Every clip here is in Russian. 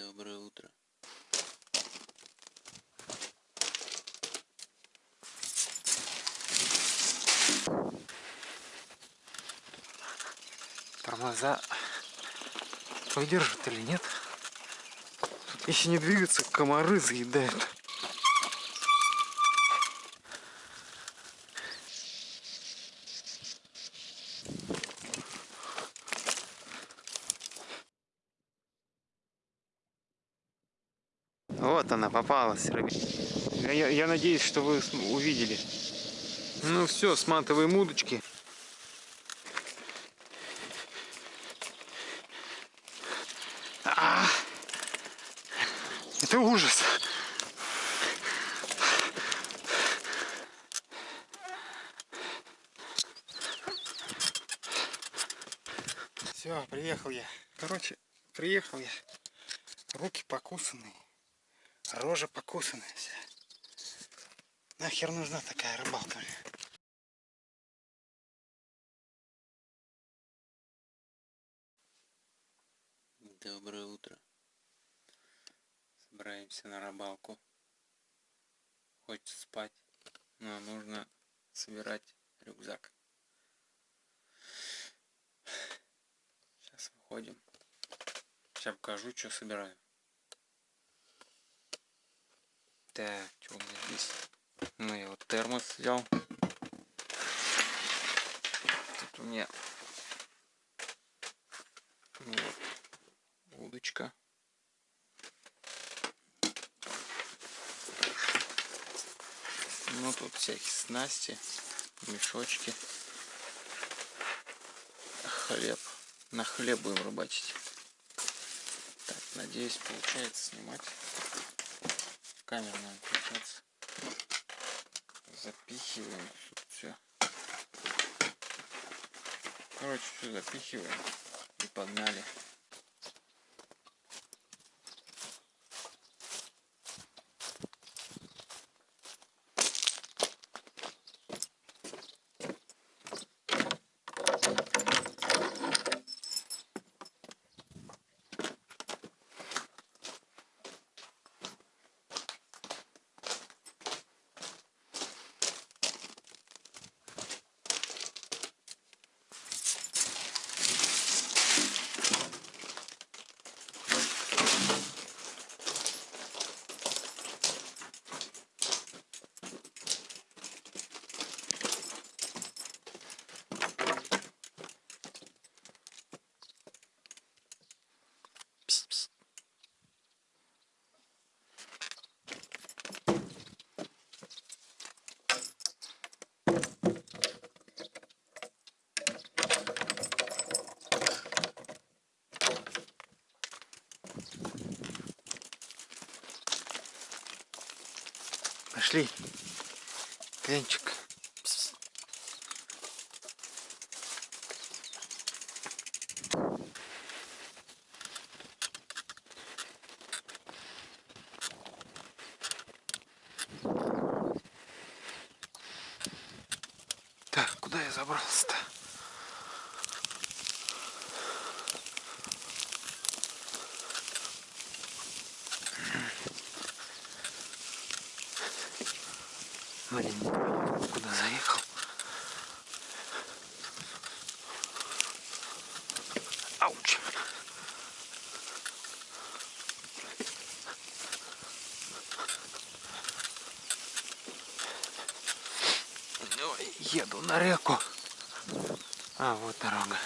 Доброе утро. Тормоза выдержат или нет? Если не двигаться, комары заедают. Вот она попалась. Я, я надеюсь, что вы увидели. Ну все, сматываем удочки. А! Это ужас. Все, приехал я. Короче, приехал я. Руки покусанные. Рожа покусанная вся. Нахер нужна такая рыбалка? Доброе утро. Собираемся на рыбалку. Хочется спать, но нужно собирать рюкзак. Сейчас выходим. Сейчас покажу, что собираю. Так, что у меня здесь? Ну, я вот термос взял. Тут у меня ну вот, удочка. Ну, тут всякие снасти, мешочки. Хлеб. На хлеб будем рыбачить. Так, надеюсь, получается снимать нам включаться. Запихиваем тут все. Короче, все запихиваем и погнали. Пошли. Кленчик. Так, куда я забрался-то? Блин, не понял, куда заехал. Ауч. Ой, еду на реку. А, вот дорога.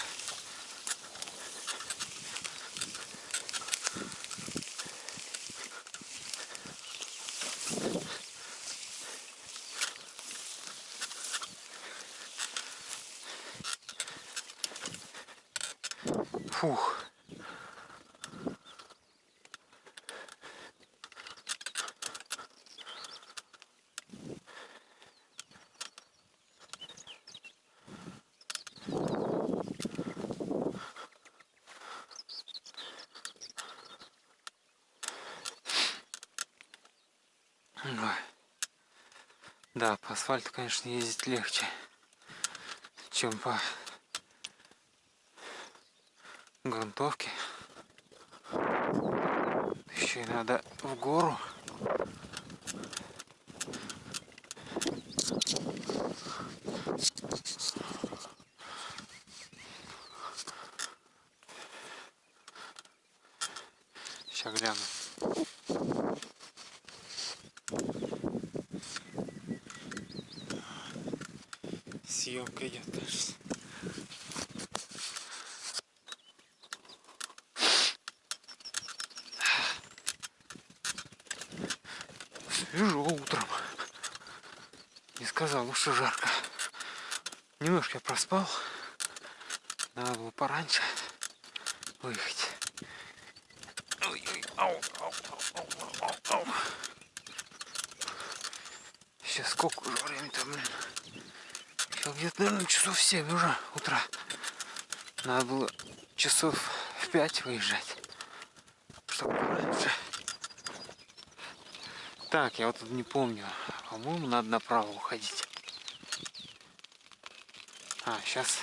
Фух. Ой. Да, по асфальту, конечно, ездить легче, чем по грунтовке. Еще надо в гору. Сейчас гляну. Съемка идет, кажется. Свежо утром. Не сказал, что жарко. Немножко я проспал. Надо было пораньше выехать. Ой-ой, ау, ау, ау, ау, ау, ау. Сейчас сколько уже время-то, блин? Сейчас где-то, наверное, часов 7 уже утра. Надо было часов в 5 выезжать. Чтобы пораньше. Так, я вот тут не помню. По-моему, надо направо уходить. А, сейчас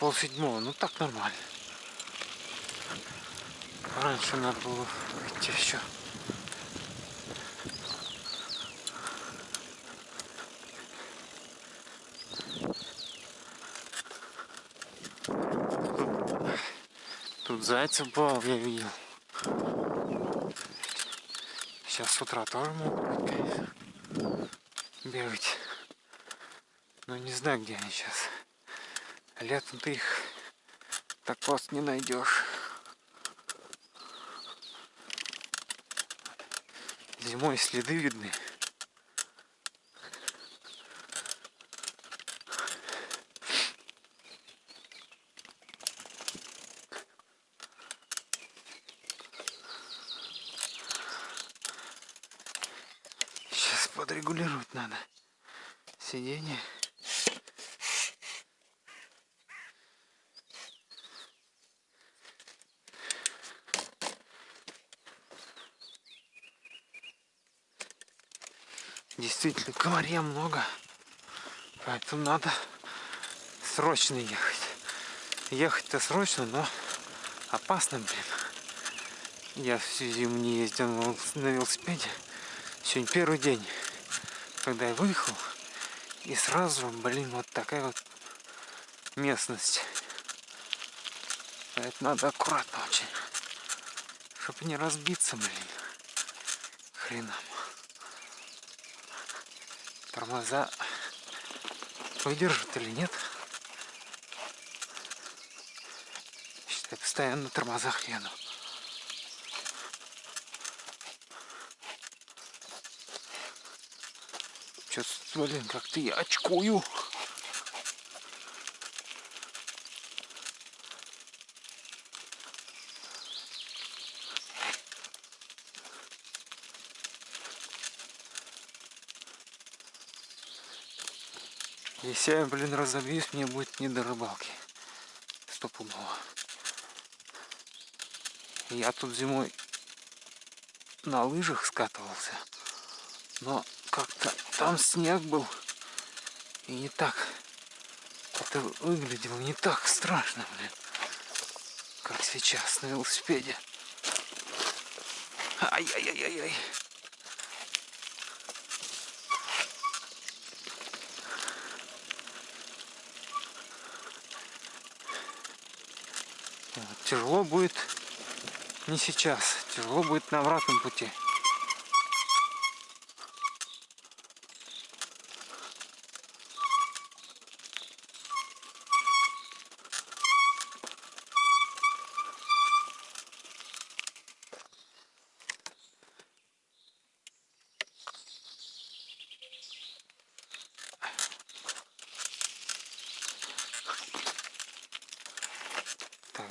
пол седьмого. Ну так нормально. Раньше надо было идти еще. Тут зайцев бал я видел. Сейчас с утра тоже могут бегать. Но не знаю, где они сейчас. Летом ты их так просто не найдешь. Зимой следы видны. Сейчас подрегулировать надо сиденье. Действительно, комарья много. Поэтому надо срочно ехать. Ехать-то срочно, но опасно, блин. Я всю зиму не ездил на велосипеде. Сегодня первый день, когда я выехал. И сразу, блин, вот такая вот местность. Поэтому надо аккуратно очень. Чтобы не разбиться, блин. Хренам. Тормоза выдержат или нет. Считай, постоянно на тормозах еду. Что-то, блин, как-то я очкую. Если я, блин, разобьюсь, мне будет не до рыбалки. Стопудово. Я тут зимой на лыжах скатывался. Но как-то там снег был. И не так. Это выглядело не так страшно, блин. Как сейчас на велосипеде. Ай-яй-яй-яй-яй. Тяжело будет не сейчас. Тяжело будет на обратном пути.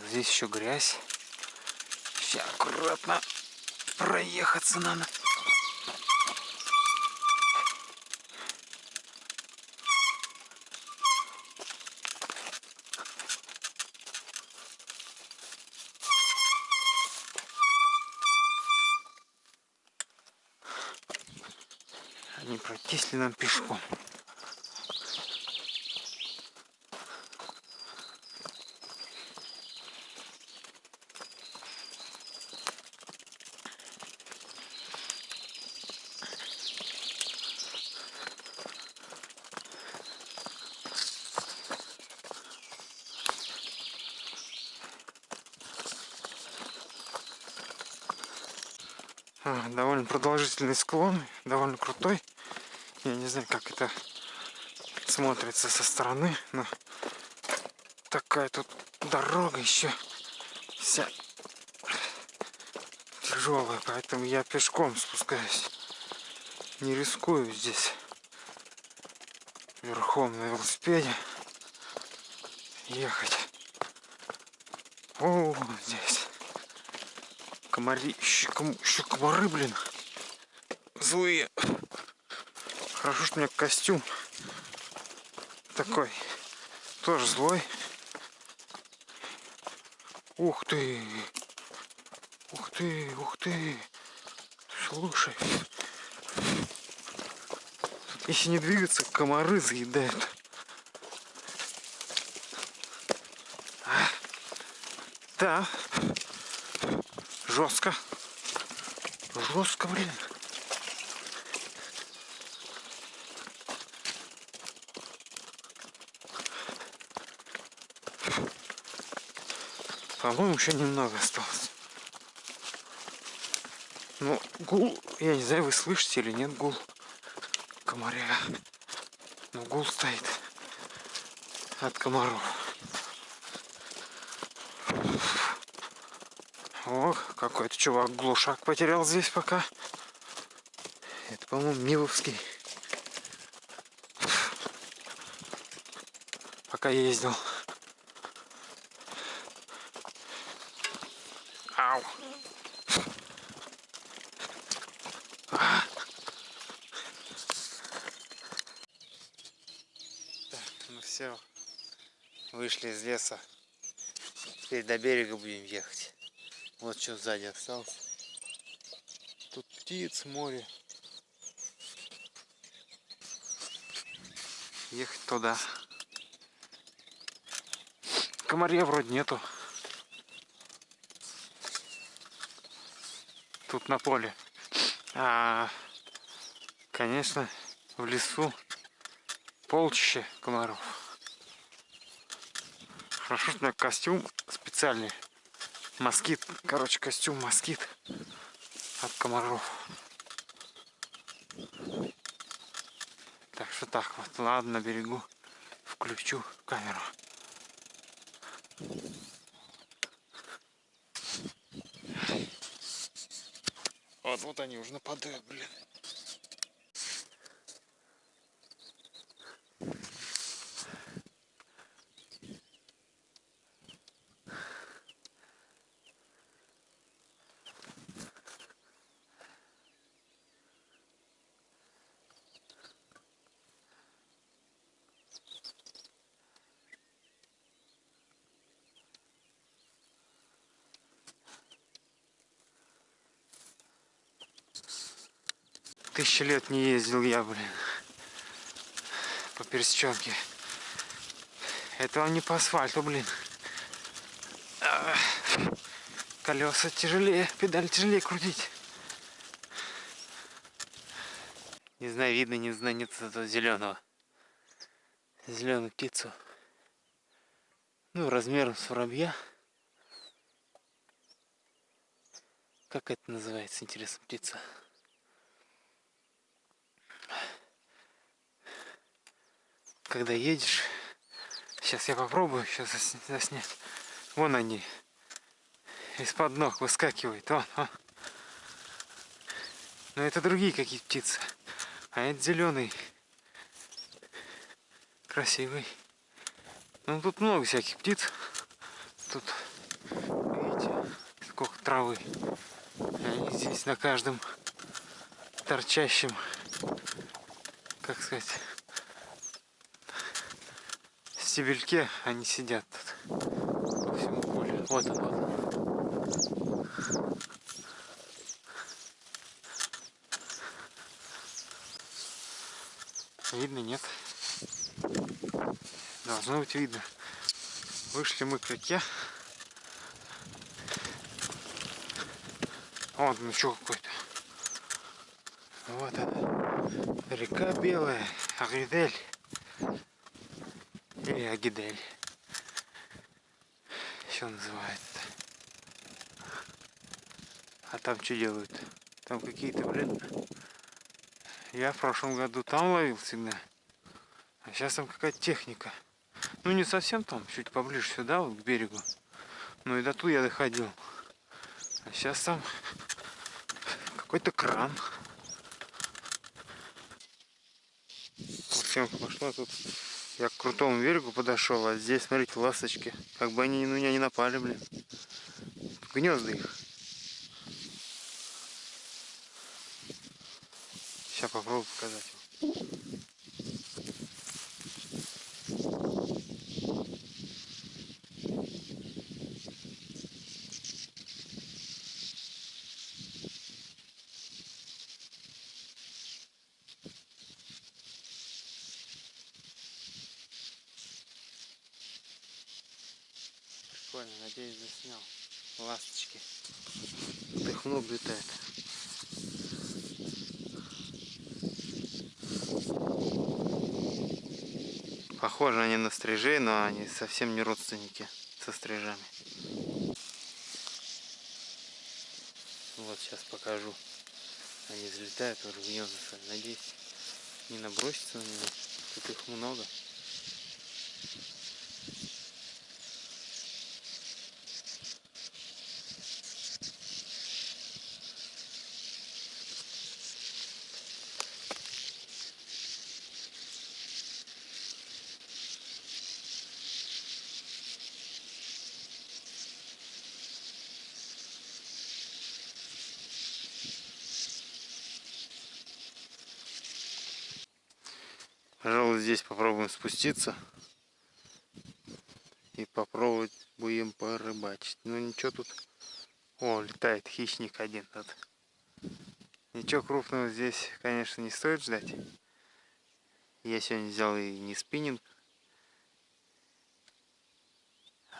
Здесь еще грязь. Сейчас аккуратно проехаться надо. Не пройтись ли нам пешком? А, довольно продолжительный склон, довольно крутой. Я не знаю, как это смотрится со стороны, но такая тут дорога еще вся тяжелая, поэтому я пешком спускаюсь. Не рискую здесь верхом на велосипеде ехать. О, здесь комари, еще, еще комары, блин, злые. Хорошо, что у меня костюм такой, тоже злой. Ух ты! Ух ты, ух ты! Слушай. Если не двигаться, комары заедают. А? Да. Жестко. Жестко, блин. По-моему, еще немного осталось. Ну, гул, я не знаю, вы слышите или нет гул комаря. Но гул стоит от комаров. О, какой-то чувак глушак потерял здесь пока. Это, по-моему, Миловский. Пока ездил. Ау. А. Так, ну все. Вышли из леса. Теперь до берега будем ехать. Вот что сзади осталось. Тут птиц, море. Ехать туда. Комарья вроде нету. тут на поле. А, конечно, в лесу полчище комаров. Меня костюм специальный. Москит. Короче, костюм москит от комаров. Так что так вот, ладно, на берегу включу камеру. Вот, вот они уже нападают, блин. Тысячи лет не ездил я, блин, по пересеченке. Это он не по асфальту, блин. Колеса тяжелее, педаль тяжелее крутить. Не знаю, видно, не знаю, нет этого зеленого. Зеленую птицу. Ну, размером с воробья. Как это называется, интересно, птица? Когда едешь. Сейчас я попробую, сейчас заснять. Вон они. Из-под ног выскакивают. Вон, вон. Но это другие какие птицы. А это зеленый. Красивый. Ну тут много всяких птиц. Тут, видите, сколько травы. Они здесь на каждом торчащем, как сказать, стебельке они сидят тут по всему полю. Вот он, вот он. Видно, нет? Должно быть видно. Вышли мы к реке. Вот ну что какой-то. Вот она. Река белая. Агидель или Агидель. Еще называется. А там что делают? Там какие-то, блин... Я в прошлом году там ловил всегда. А сейчас там какая-то техника. Ну не совсем там, чуть поближе сюда, вот к берегу. Ну и до туда я доходил. А сейчас там какой-то кран. Съемка пошла тут. Я к крутому берегу подошел, а здесь, смотрите, ласточки. Как бы они на меня не напали, блин. Гнезда их. Сейчас попробую показать вам. Прикольно, заснял. Ласточки. Много летает. Похожи они на стрижей, но они совсем не родственники со стрижами. Вот сейчас покажу. Они взлетают уже в гнезда. Надеюсь, не набросятся на меня. Тут их много. Пожалуй, здесь попробуем спуститься. И попробовать будем порыбачить. Ну ничего тут... О, летает хищник один тут. Ничего крупного здесь, конечно, не стоит ждать. Я сегодня взял и не спиннинг.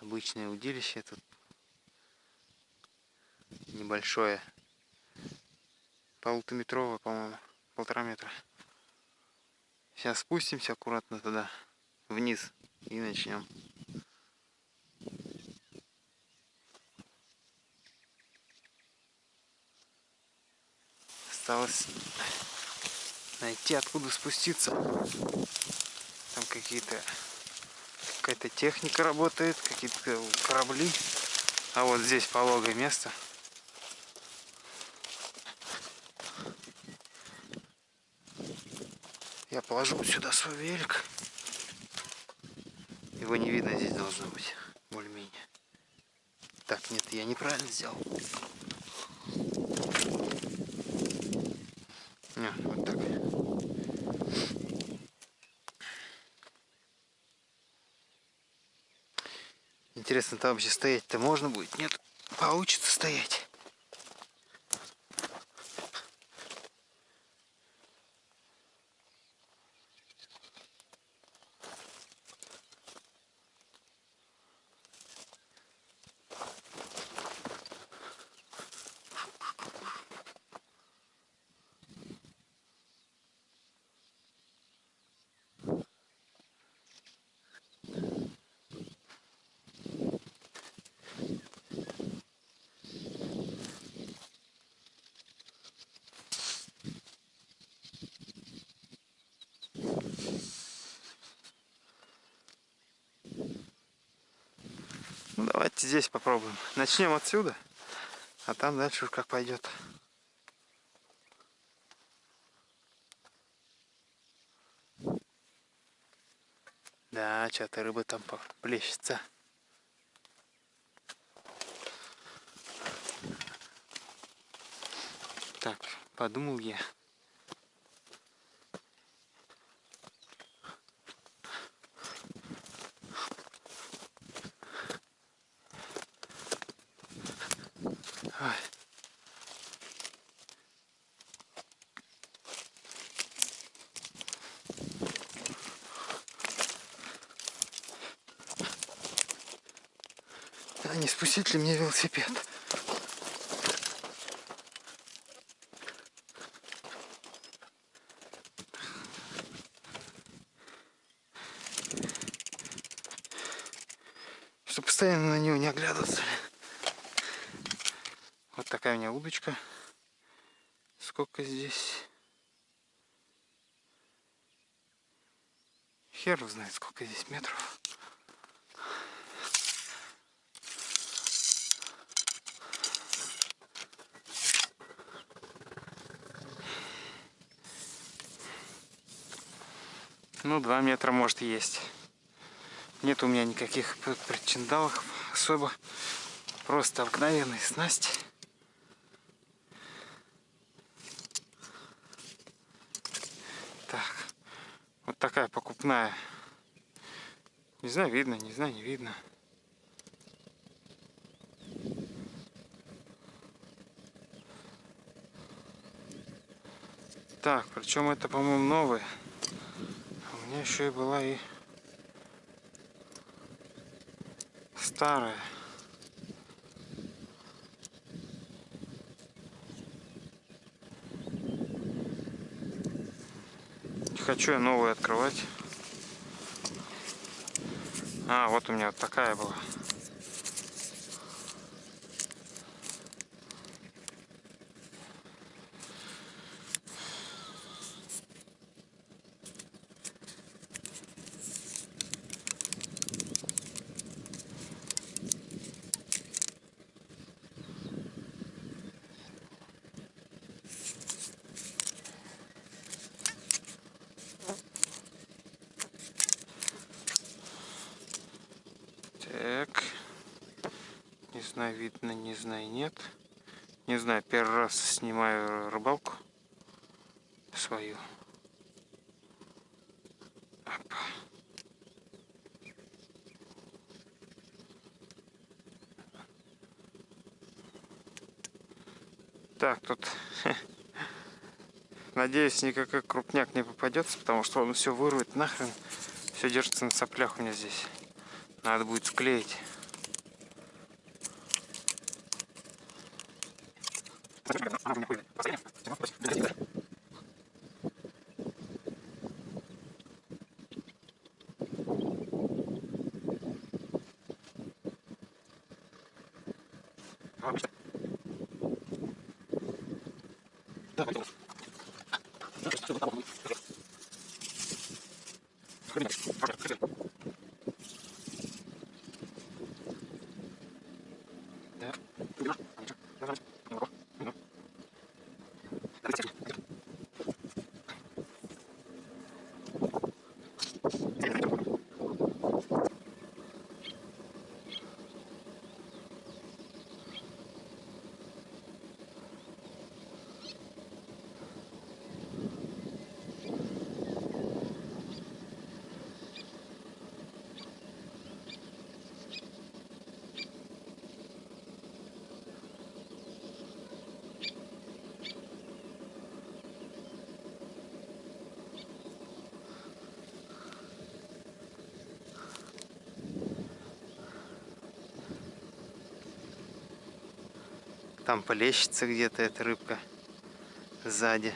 Обычное удилище тут. Небольшое. Полутометровое, по-моему. Полтора метра. Сейчас спустимся аккуратно туда, вниз, и начнем. Осталось найти, откуда спуститься. Там какие-то какая-то техника работает, какие-то корабли. А вот здесь пологое место. Я положу сюда свой велик. Его не видно здесь должно быть. Более-менее. Так, нет, я неправильно сделал. Не, вот так. Интересно, там вообще стоять-то можно будет? Нет, получится стоять. Ну давайте здесь попробуем. Начнем отсюда, а там дальше уж как пойдет. Да, что-то рыба там плещется. Так, подумал я. Ой. А спустить ли мне велосипед? Чтобы постоянно на него не оглядываться. Вот такая у меня удочка. сколько здесь. Хер знает, сколько здесь метров. Ну, два метра может есть. Нет у меня никаких причиндалов особо. Просто обыкновенные снасти. Так. Вот такая покупная. Не знаю, видно, не знаю, не видно. Так, причем это, по-моему, новые меня еще и была и старая. Не хочу я новую открывать. А, вот у меня вот такая была. Знаю, видно, не знаю, нет. Не знаю, первый раз снимаю рыбалку свою. Опа. Так, тут, надеюсь, никакой крупняк не попадется, потому что он все вырвет нахрен. Все держится на соплях у меня здесь. Надо будет склеить. 那中间会有的 Там полещется где-то эта рыбка сзади.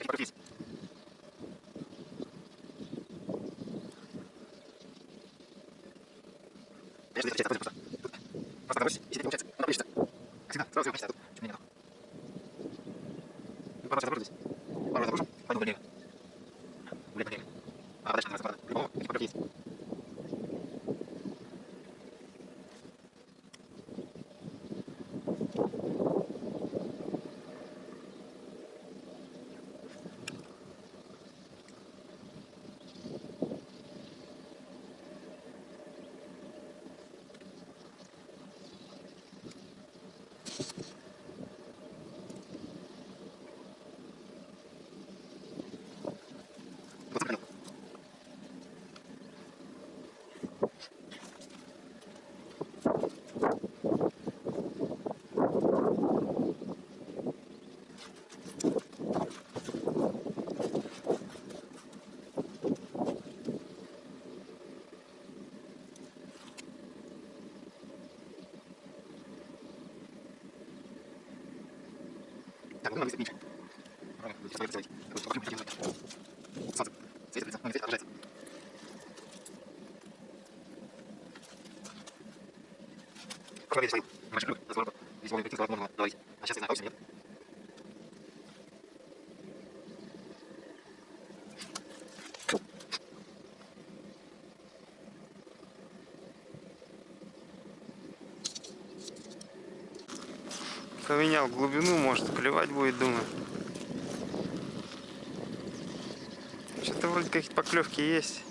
Покрутись. Конечно, это просто. Просто набрось, если не получается. Как всегда, сразу получится. Чуть Так, ну, надо меньше. Сейчас я сделать. Покажу, как делать. Солнце. Светит лицо. Ну, не светит, отражается. Кроме свою. Небольшой круг. Разворот. Здесь можно прийти, можно говорить. А сейчас я знаю, точно нет. Поменял глубину, может клевать будет, думаю. Что-то вроде какие-то поклевки есть.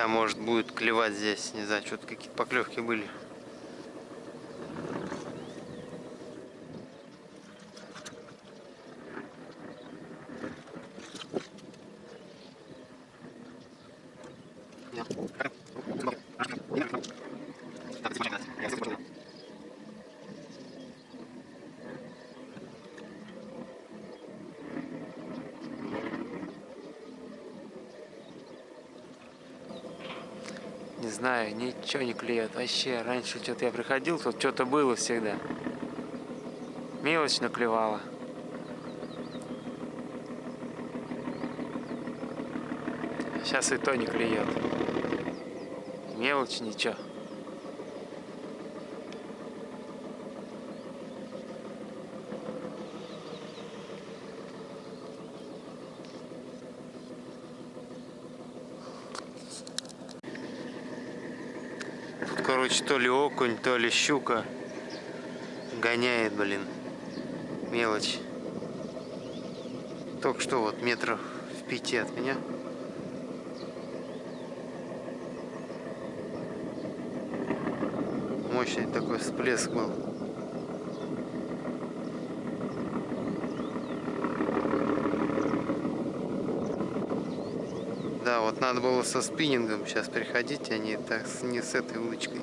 Сейчас может будет клевать здесь, не знаю, что-то какие-то поклевки были. Я. Как? Ну, хорошо. Не надо. Так, здесь можно. Я здесь можно. Не ничего не клюет. Вообще, раньше что-то я приходил, тут что-то было всегда. Мелочь наклевала. Сейчас и то не клюет. Мелочь ничего. Тут, короче, то ли окунь, то ли щука гоняет, блин. Мелочь. Только что вот метров в пяти от меня. Мощный такой всплеск был. Да, вот надо было со спиннингом сейчас приходить, а не так не с этой удочкой.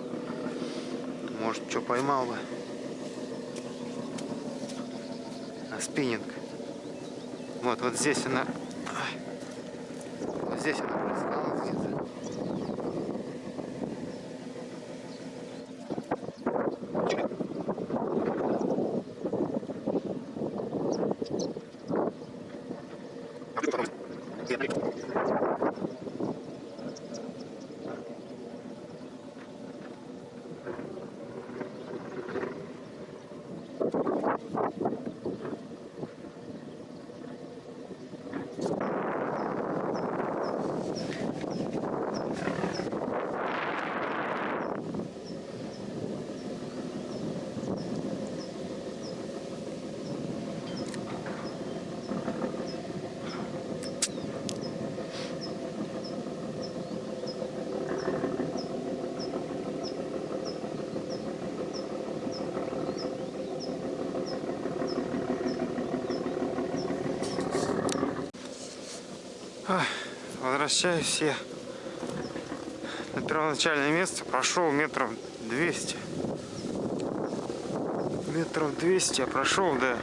Может, что поймал бы. А спиннинг. Вот, вот здесь она. Вот здесь она плескалась где-то. Возвращаюсь я на первоначальное место. Прошел метров 200. Метров 200 я прошел до,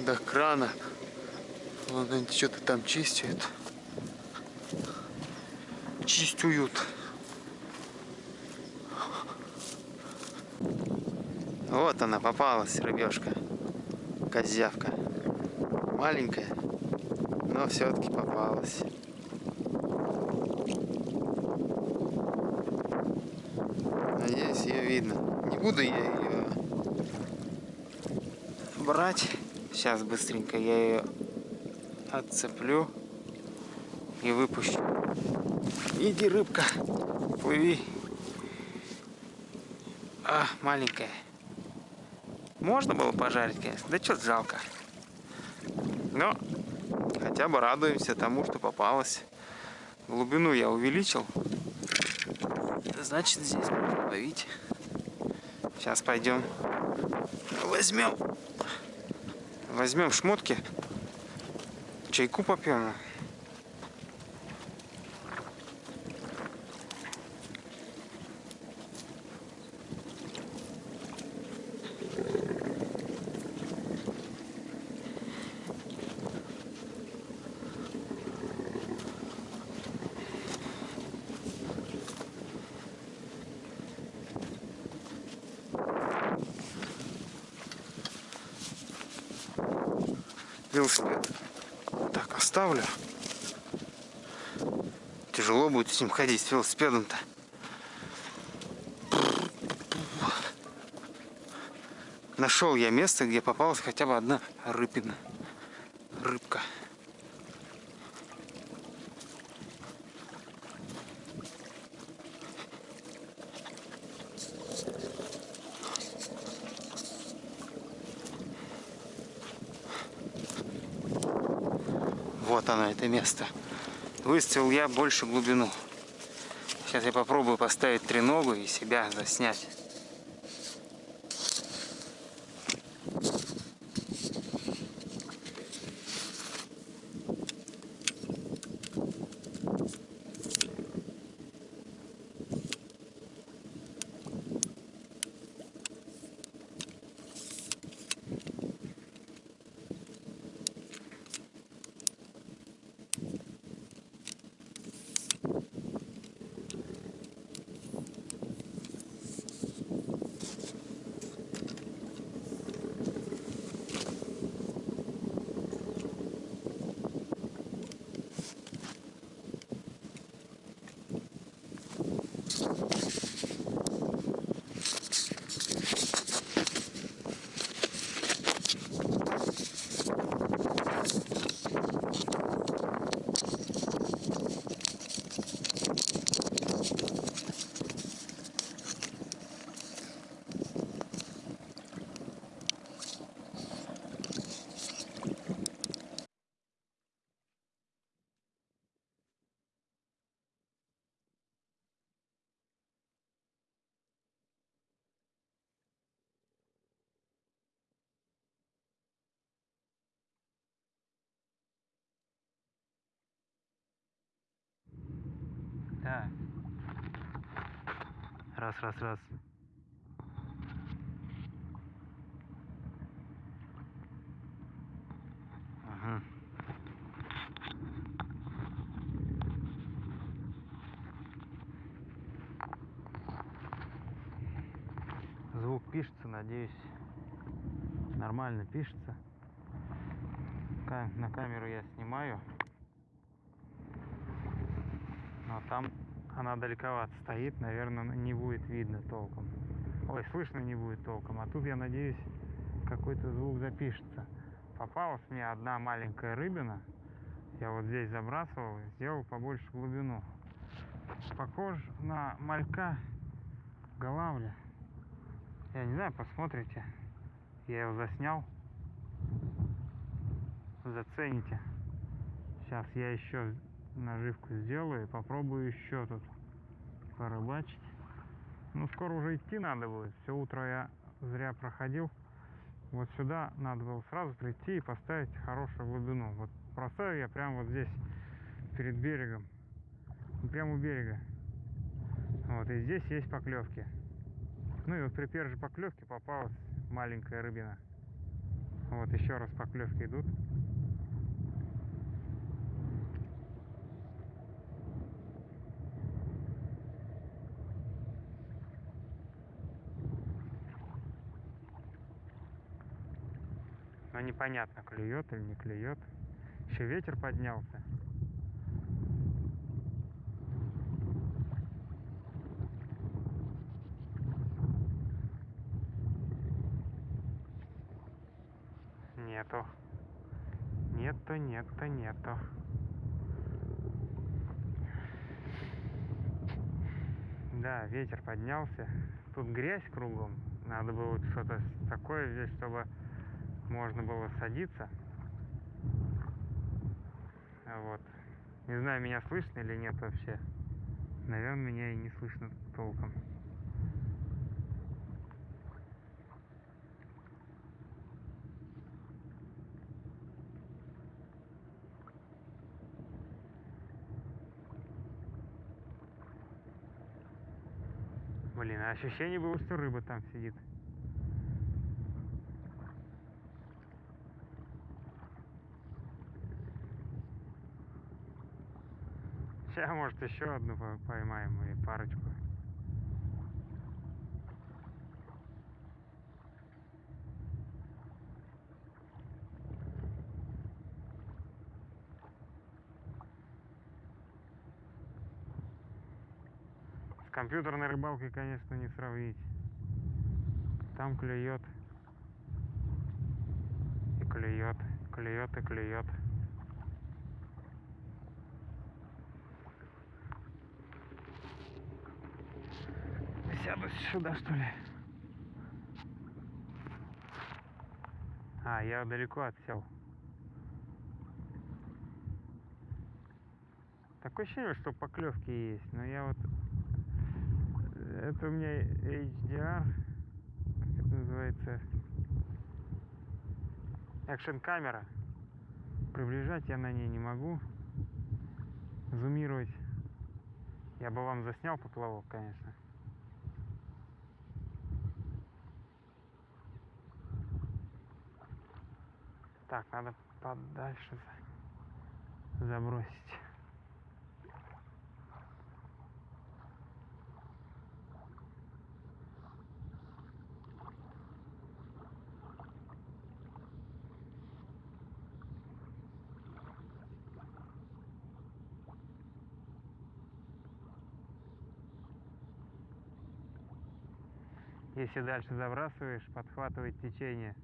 до крана. Вон они что-то там чистят. Чистуют. Вот она попалась, рыбешка. Козявка. Маленькая, но все-таки попалась. Надеюсь, ее видно. Не буду я ее брать. Сейчас быстренько я ее отцеплю и выпущу. Иди, рыбка, плыви. А, маленькая. Можно было пожарить, конечно. Да что жалко. Но хотя бы радуемся тому, что попалось. Глубину я увеличил. Значит, здесь можно ловить. Сейчас пойдем. Возьмем. Возьмем шмотки. Чайку попьем. велосипед так оставлю. Тяжело будет ним ходить, с велосипедом-то. Нашел я место, где попалась хотя бы одна рыбина. Рыбка. Вот оно, это место. Выставил я больше глубину. Сейчас я попробую поставить треногу и себя заснять. Да. Раз, раз, раз. Ага. Звук пишется, надеюсь, нормально пишется. Ка- На камеру я снимаю. Но там она далековато стоит, наверное, не будет видно толком. Ой, слышно не будет толком. А тут, я надеюсь, какой-то звук запишется. Попалась мне одна маленькая рыбина. Я вот здесь забрасывал, сделал побольше глубину. Похож на малька голавля. Я не знаю, посмотрите. Я его заснял. Зацените. Сейчас я еще наживку сделаю и попробую еще тут порыбачить. Ну, скоро уже идти надо будет. Все утро я зря проходил. Вот сюда надо было сразу прийти и поставить хорошую глубину. Вот проставил я прямо вот здесь, перед берегом. Ну, Прямо у берега. Вот, и здесь есть поклевки. Ну и вот при первой же поклевке попалась маленькая рыбина. Вот еще раз поклевки идут. Но непонятно, клюет или не клюет. Еще ветер поднялся. Нету. Нету, нету, нету. Да, ветер поднялся. Тут грязь кругом. Надо было что-то такое здесь, чтобы можно было садиться. Вот. Не знаю, меня слышно или нет вообще. Наверное, меня и не слышно толком. Блин, а ощущение было, что рыба там сидит. Хотя, может, еще одну поймаем или парочку. С компьютерной рыбалкой, конечно, не сравнить. Там клюет. И клюет, клюет и клюет. Сюда, что ли? А, я далеко отсел. Такое ощущение, что поклевки есть, но я вот... Это у меня HDR, как это называется, экшен камера. Приближать я на ней не могу. Зумировать. Я бы вам заснял поплавок, конечно. Так, надо подальше за- забросить. Если дальше забрасываешь, подхватывает течение.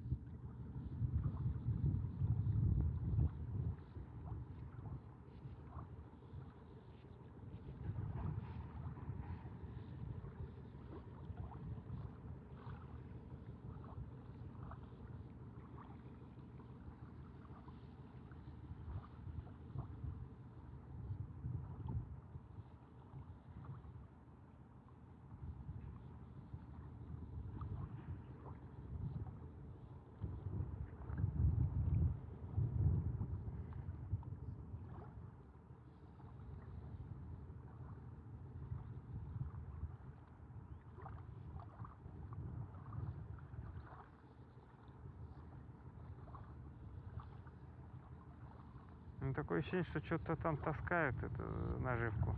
Ну, такое ощущение, что что-то там таскают эту наживку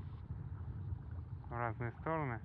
в разные стороны.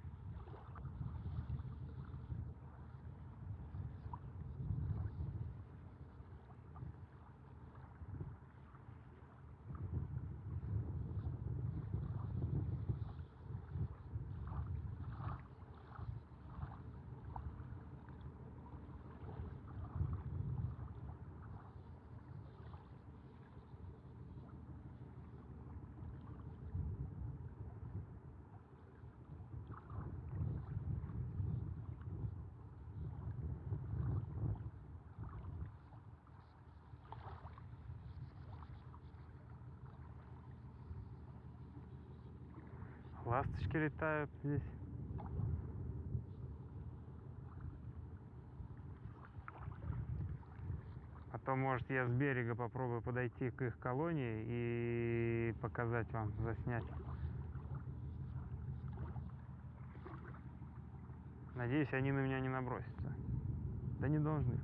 Ласточки летают здесь. Потом, может, я с берега попробую подойти к их колонии и показать вам, заснять. Надеюсь, они на меня не набросятся. Да не должны,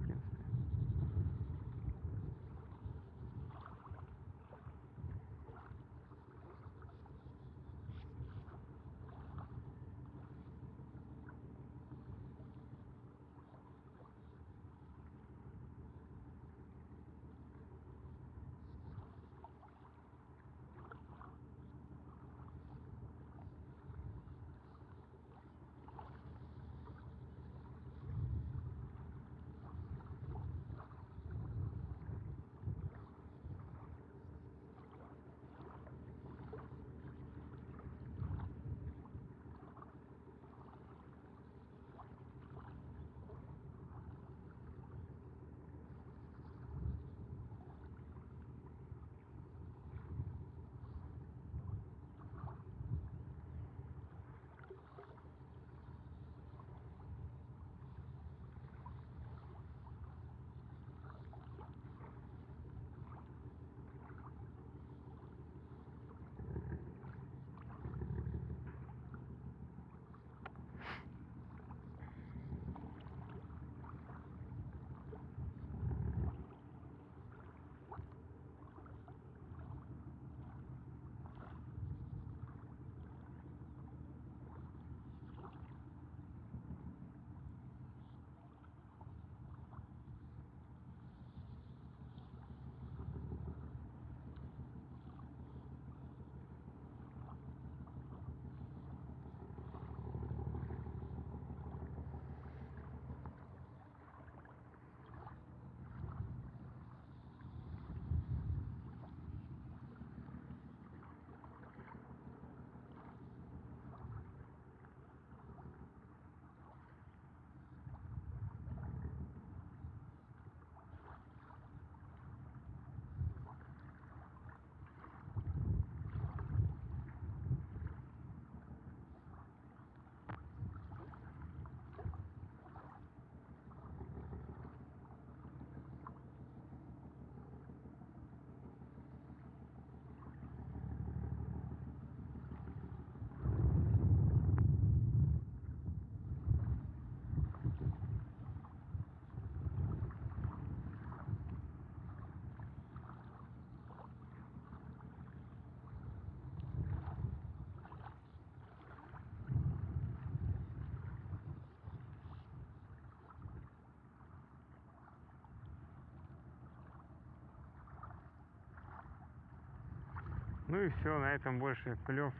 Ну и все, на этом больше клев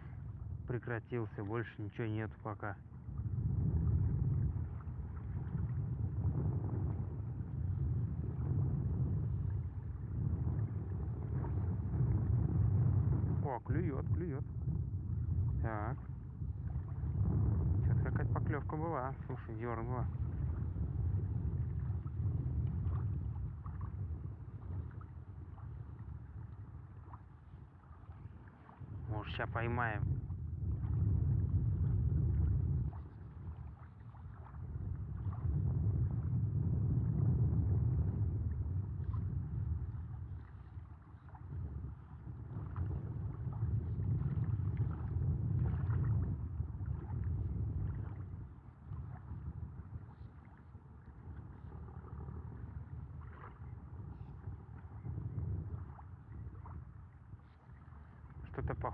прекратился, больше ничего нет пока. О, клюет, клюет. Так. Что-то какая-то поклевка была. Слушай, дернула. Может, сейчас поймаем.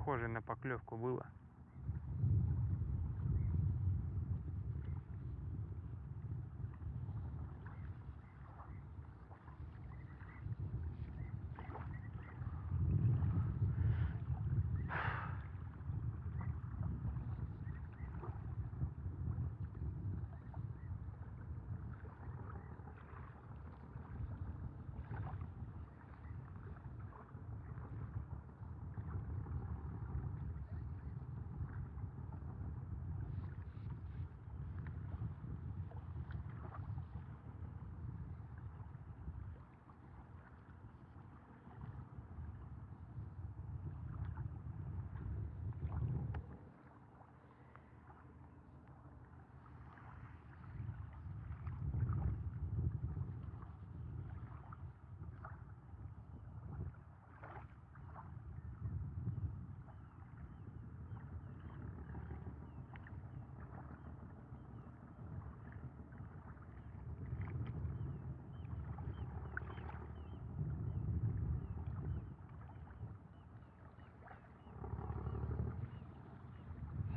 Что-то похожее на поклевку было.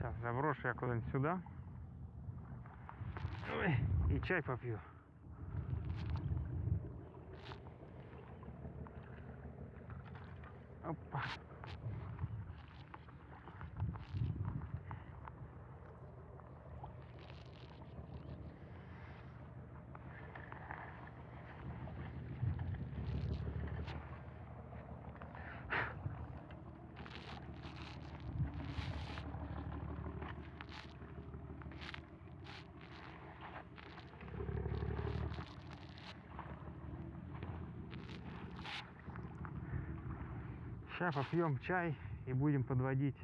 Сейчас заброшу я куда-нибудь сюда. Ой, и чай попью. Опа. Сейчас попьем чай и будем подводить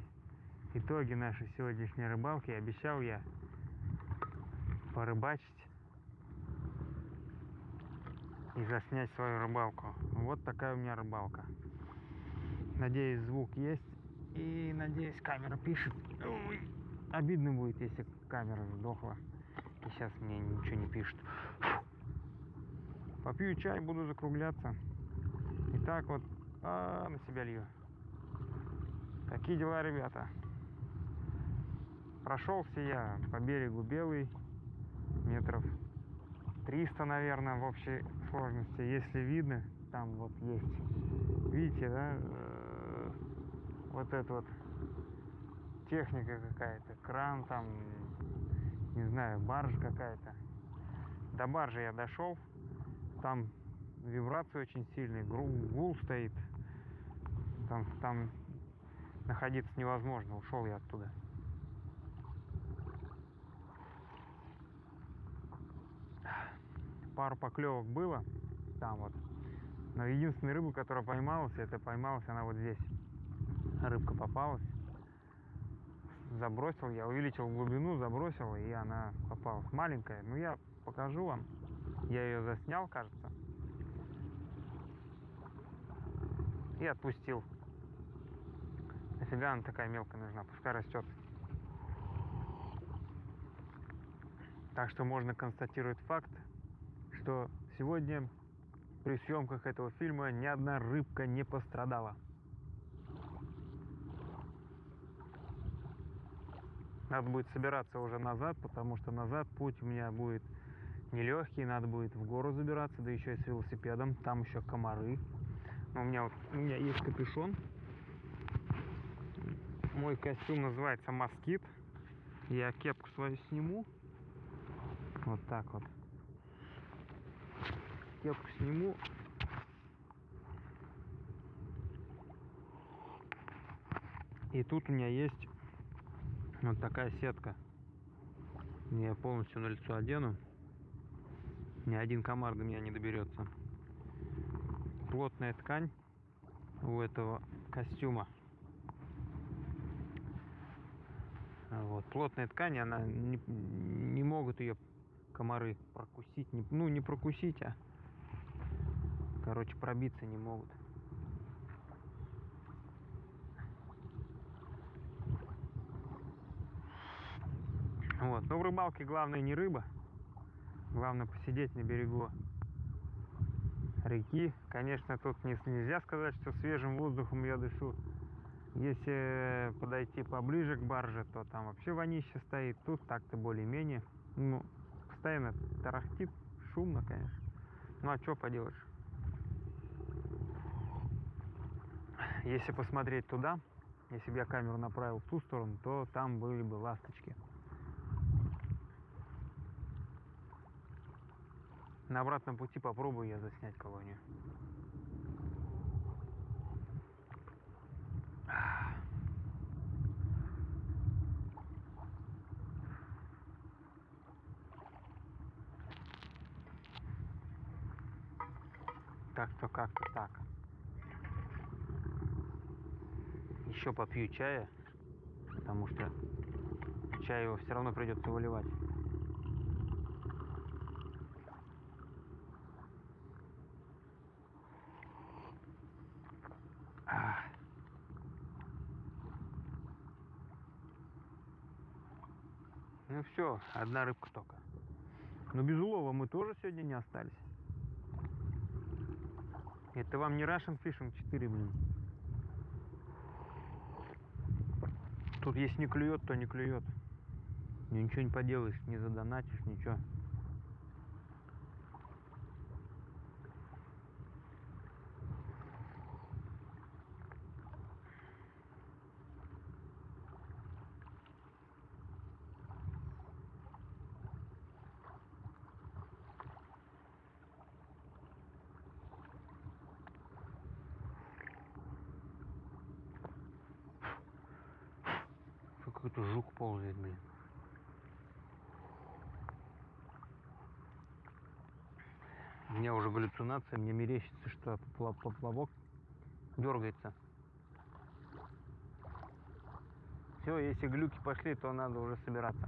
итоги нашей сегодняшней рыбалки. Обещал я порыбачить и заснять свою рыбалку. Вот такая у меня рыбалка. Надеюсь, звук есть. И надеюсь, камера пишет. Ой, обидно будет, если камера сдохла. И сейчас мне ничего не пишет. Попью чай, буду закругляться. И так вот а, на себя лью. Такие дела, ребята. Прошелся я по берегу Белый, метров 300, наверное, в общей сложности. Если видно, там вот есть, видите, да, э, вот эта вот техника какая-то, кран там, не знаю, баржа какая-то. До баржи я дошел, там вибрации очень сильные, гул стоит, там, там находиться невозможно, ушел я оттуда. Пару поклевок было там вот. Но единственная рыба, которая поймалась, это поймалась она вот здесь. Рыбка попалась. Забросил я, увеличил глубину, забросил, и она попалась. Маленькая. Ну, я покажу вам. Я ее заснял, кажется. И отпустил. Нафига она такая мелкая нужна? Пускай растет. Так что можно констатировать факт, что сегодня при съемках этого фильма ни одна рыбка не пострадала. Надо будет собираться уже назад, потому что назад путь у меня будет нелегкий, надо будет в гору забираться, да еще и с велосипедом, там еще комары. Но у меня вот у меня есть капюшон, Мой костюм называется москит. Я кепку свою сниму. Вот так вот. Кепку сниму. И тут у меня есть вот такая сетка. Я полностью на лицо одену. Ни один комар до меня не доберется. Плотная ткань у этого костюма. Вот. Плотная ткань, она не, не могут ее комары прокусить. Не, ну, не прокусить, а короче, пробиться не могут. Вот. Но в рыбалке главное не рыба. Главное посидеть на берегу реки. Конечно, тут не, нельзя сказать, что свежим воздухом я дышу. Если подойти поближе к барже, то там вообще вонище стоит. Тут так-то более-менее. Ну, постоянно тарахтит, шумно, конечно. Ну а что поделаешь? Если посмотреть туда, если бы я камеру направил в ту сторону, то там были бы ласточки. На обратном пути попробую я заснять колонию. Так что как-то так. Еще попью чая, потому что чай его все равно придется выливать. Ну все, одна рыбка только. Но без улова мы тоже сегодня не остались. Это вам не Russian Fishing 4, блин. Тут если не клюет, то не клюет. Ничего не поделаешь, не задонатишь, ничего. Какой-то жук ползает, блин. У меня уже галлюцинация, мне мерещится, что поплавок дергается. Все, если глюки пошли, то надо уже собираться.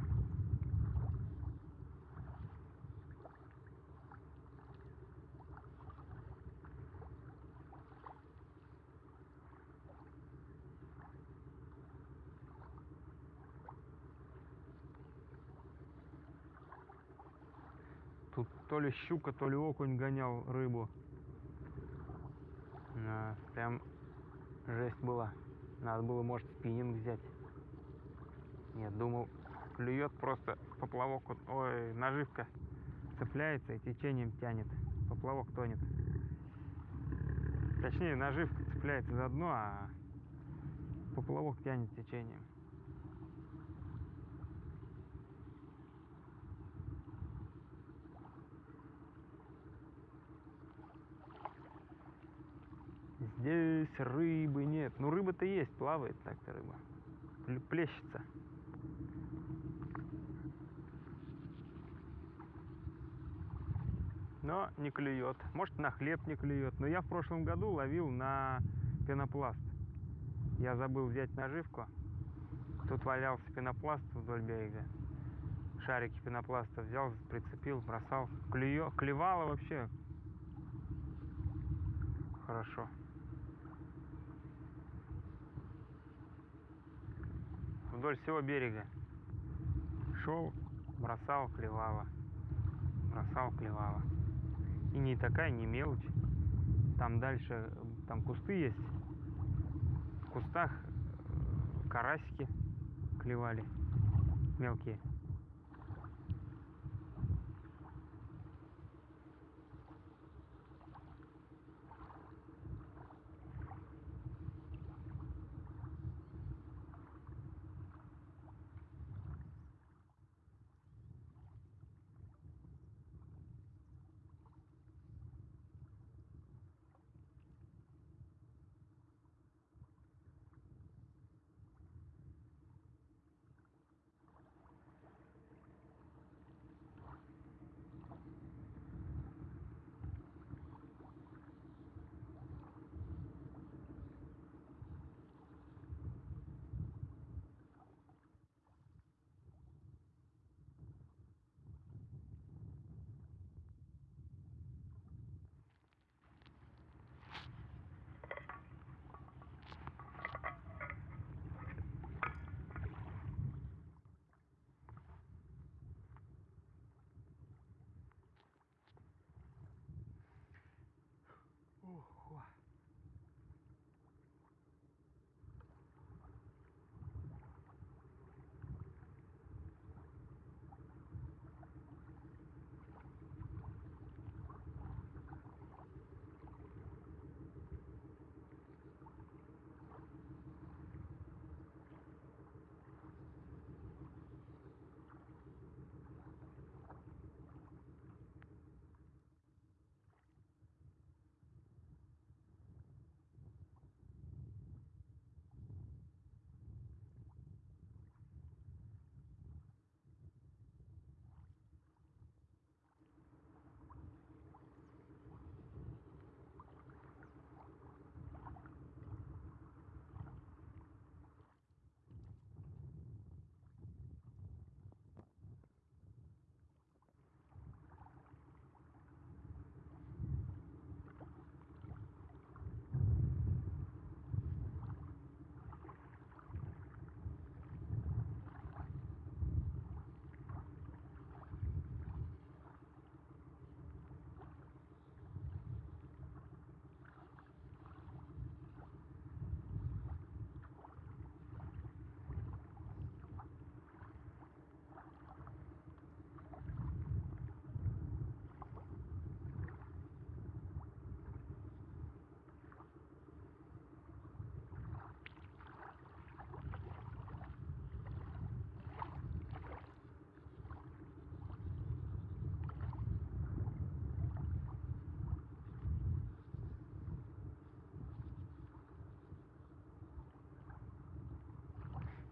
Тут то ли щука, то ли окунь гонял рыбу. Да, прям жесть была. Надо было, может, спиннинг взять. Нет, думал, клюет просто поплавок, ой, наживка цепляется и течением тянет. Поплавок тонет. Точнее, наживка цепляется за дно, а поплавок тянет течением. Здесь рыбы нет. Ну, рыба-то есть, плавает так-то рыба. Плещется. Но не клюет. Может, на хлеб не клюет. Но я в прошлом году ловил на пенопласт. Я забыл взять наживку. Тут валялся пенопласт вдоль берега. Шарики пенопласта взял, прицепил, бросал. Клюё, клевало вообще хорошо. Вдоль всего берега. Шел, бросал, клевало. Бросал, клевало. И не такая, не мелочь. Там дальше, там кусты есть. В кустах э, карасики клевали. Мелкие.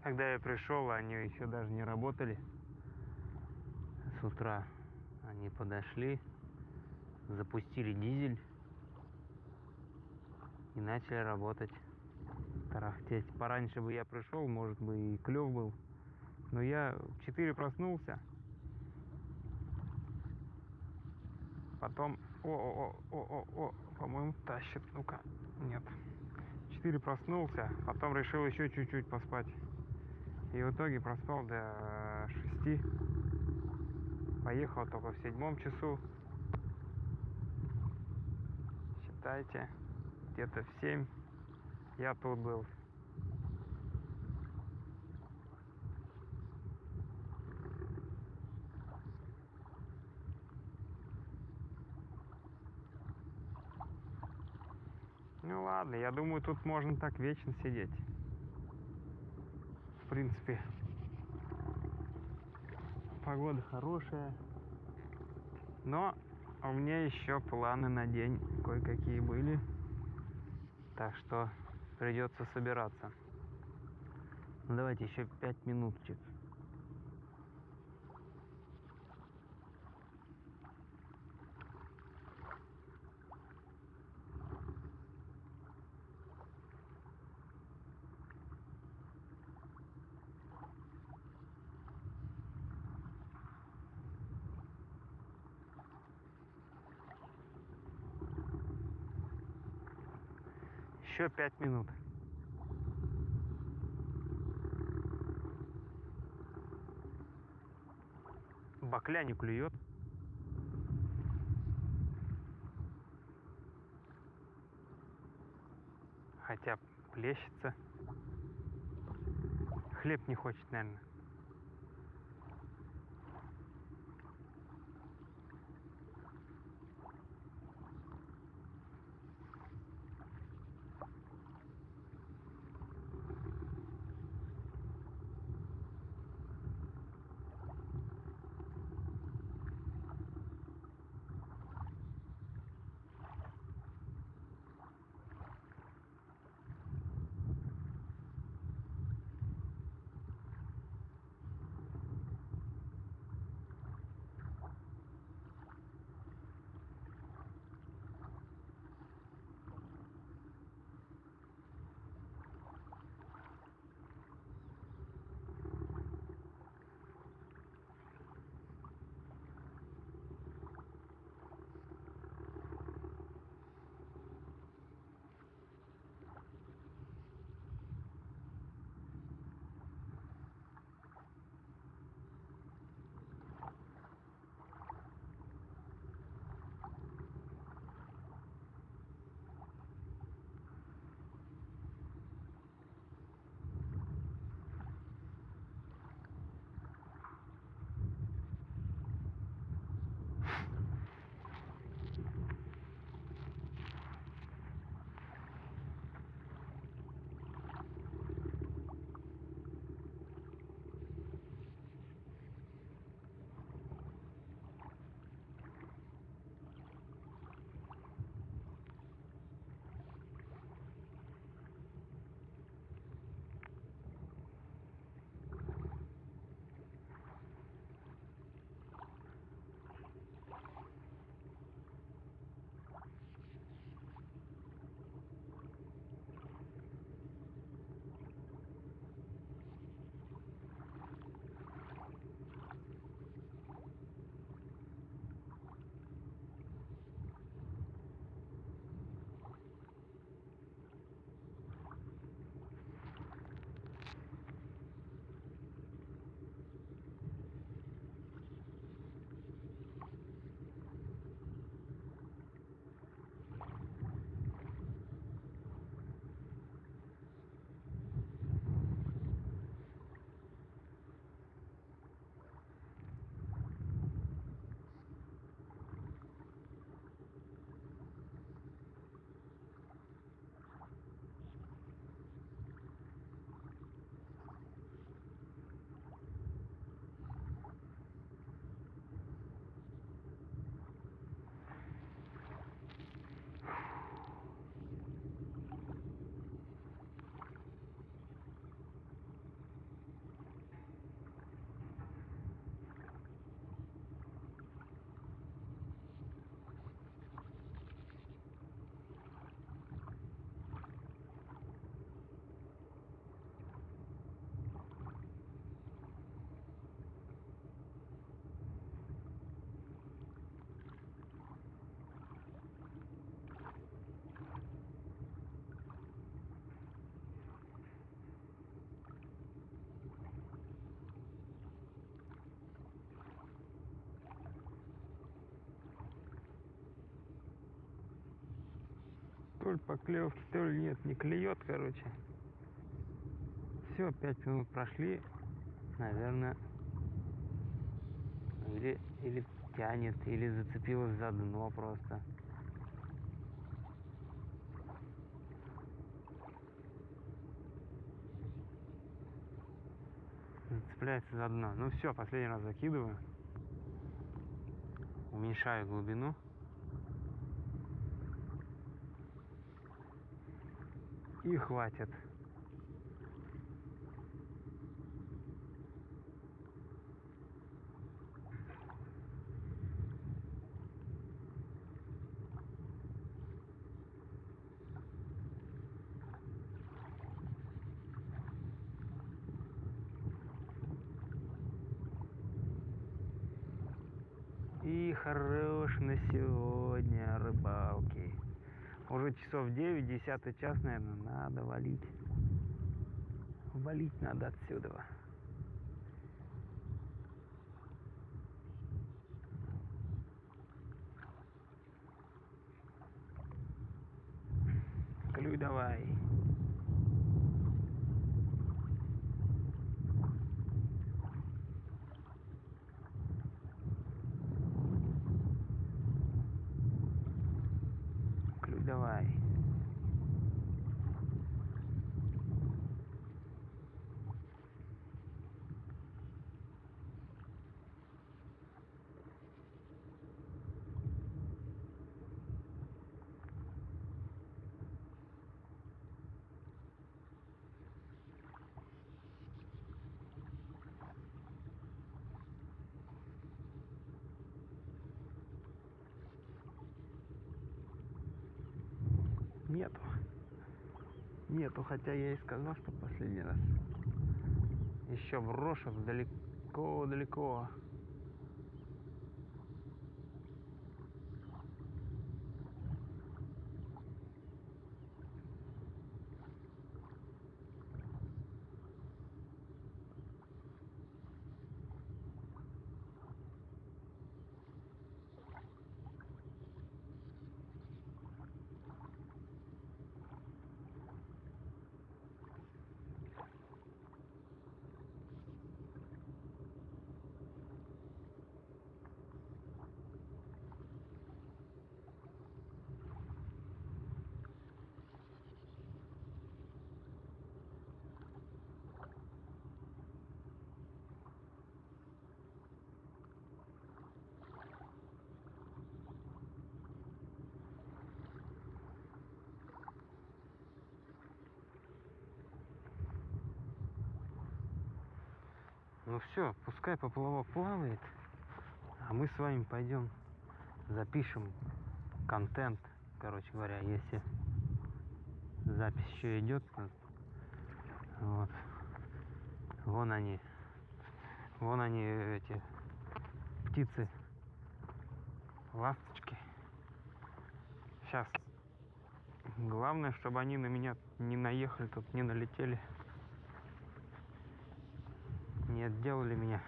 Когда я пришел, они еще даже не работали. С утра они подошли, запустили дизель и начали работать. Тарахтеть. Пораньше бы я пришел, может бы и клев был. Но я в 4 проснулся. Потом... О-о-о-о-о, по-моему, тащит. Ну-ка, нет. 4 проснулся, потом решил еще чуть-чуть поспать. И в итоге проспал до 6. Поехал только в седьмом часу. Считайте, где-то в 7 я тут был. Ну ладно, я думаю, тут можно так вечно сидеть. Принципе, погода хорошая. Но у меня еще планы на день кое-какие были. Так что придется собираться. Ну давайте еще пять минуточек. Еще пять минут. Бакля не клюет. Хотя плещется. Хлеб не хочет, наверное. Ли поклевки, то ли нет, не клюет, короче. Все, пять минут прошли, наверное, или, или тянет, или зацепилась за дно просто. Зацепляется за дно. Ну все, последний раз закидываю. Уменьшаю глубину. И хватит. И хорош на сегодня рыбалки. Уже часов 9, 10 час, наверное, надо валить. Валить надо отсюда. Нету. Нету, хотя я и сказал, что последний раз. Еще брошек далеко-далеко. Ну все, пускай поплавок плавает, а мы с вами пойдем запишем контент, короче говоря, если запись еще идет. Вот. Вон они. Вон они, эти птицы. Ласточки. Сейчас. Главное, чтобы они на меня не наехали, тут не налетели не отделали меня.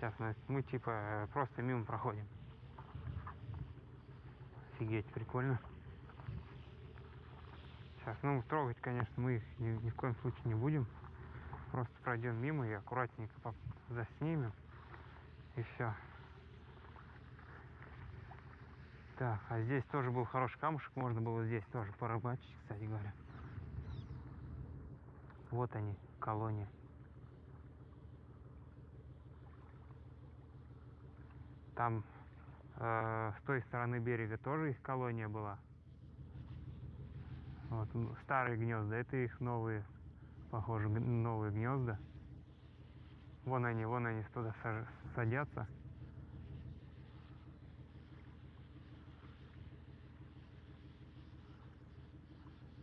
Сейчас мы, типа просто мимо проходим. Офигеть, прикольно. Сейчас, ну, трогать, конечно, мы их ни, ни в коем случае не будем. Просто пройдем мимо и аккуратненько заснимем. И все. Так, а здесь тоже был хороший камушек, можно было здесь тоже порыбачить, кстати говоря. Вот они, колония. Там э, с той стороны берега тоже их колония была. Вот старые гнезда, это их новые, похоже, новые гнезда. Вон они, вон они туда садятся.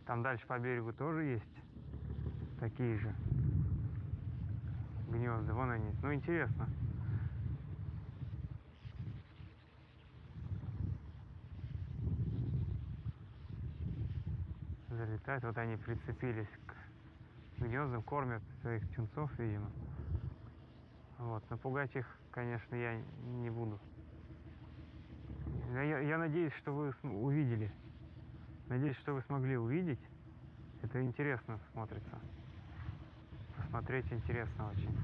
Там дальше по берегу тоже есть такие же гнезда. Вон они. Ну, интересно. Залетают. Вот они прицепились к гнездам, кормят своих птенцов, видимо. Вот. Напугать их, конечно, я не буду. Я, я- надеюсь, что вы увидели. Надеюсь, что вы смогли увидеть. Это интересно смотрится. Посмотреть интересно очень.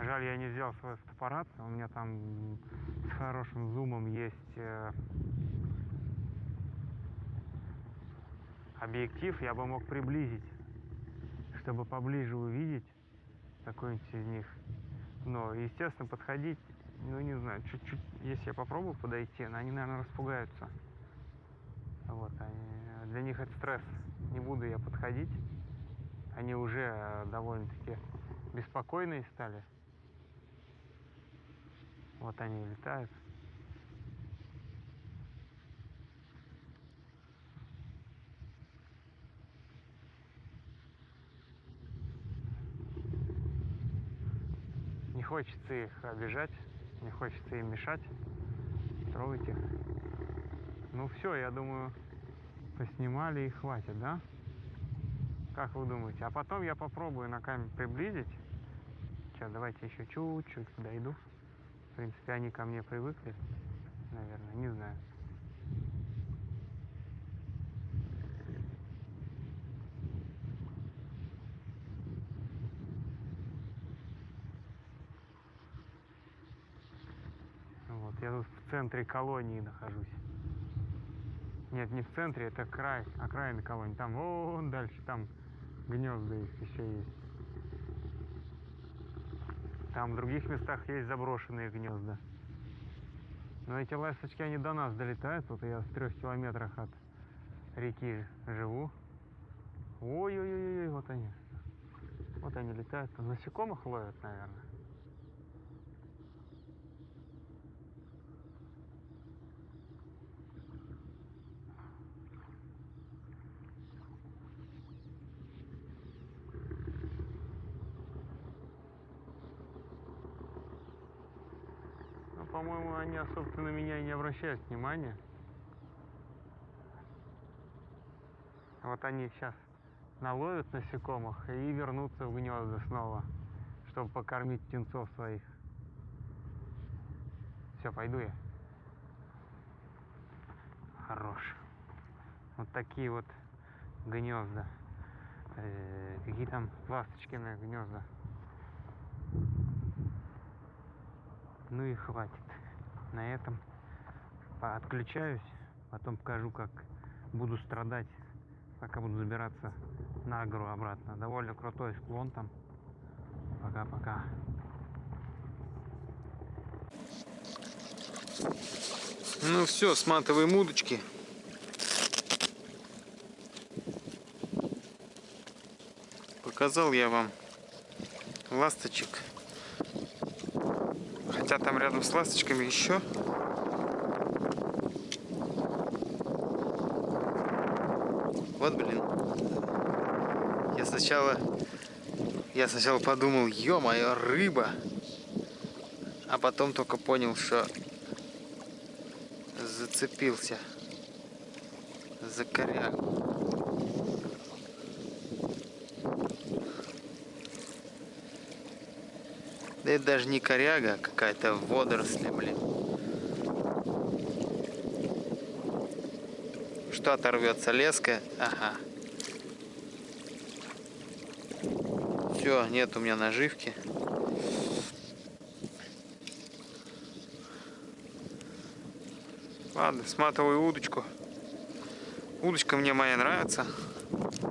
Жаль, я не взял свой фотоаппарат. У меня там с хорошим зумом есть объектив. Я бы мог приблизить, чтобы поближе увидеть какой-нибудь из них. Но, естественно, подходить, ну, не знаю, чуть-чуть, если я попробую подойти, они, наверное, распугаются. Вот, они, для них это стресс. Не буду я подходить. Они уже э, довольно-таки беспокойные стали. Вот они летают. Не хочется их обижать, не хочется им мешать, трогать их. Ну все, я думаю, поснимали и хватит, да? Как вы думаете? А потом я попробую на камеру приблизить. Сейчас, давайте еще чуть-чуть подойду. В принципе, они ко мне привыкли, наверное, не знаю. Вот, я тут в центре колонии нахожусь. Нет, не в центре, это край, окраина колонии. Там вон дальше, там гнезда их еще есть. Там в других местах есть заброшенные гнезда. Но эти ласточки, они до нас долетают. Вот я в трех километрах от реки живу. Ой-ой-ой, вот они. Вот они летают. Там насекомых ловят, наверное. Ну, по-моему, они особо на меня не обращают внимания. Вот они сейчас наловят насекомых и вернутся в гнезда снова, чтобы покормить птенцов своих. Все, пойду я. Хорош. Вот такие вот гнезда. Э, какие там ласточкиные гнезда. Ну и хватит. На этом отключаюсь. Потом покажу, как буду страдать, пока буду забираться на гору обратно. Довольно крутой склон там. Пока-пока. Ну все, сматываем удочки. Показал я вам ласточек. Хотя там рядом с ласточками еще. Вот, блин. Я сначала... Я сначала подумал, ё-моё, рыба. А потом только понял, что зацепился за корягу. Это даже не коряга, а какая-то водоросли, блин. Что оторвется леска? Ага. Все, нет у меня наживки. Ладно, сматываю удочку. Удочка мне моя нравится.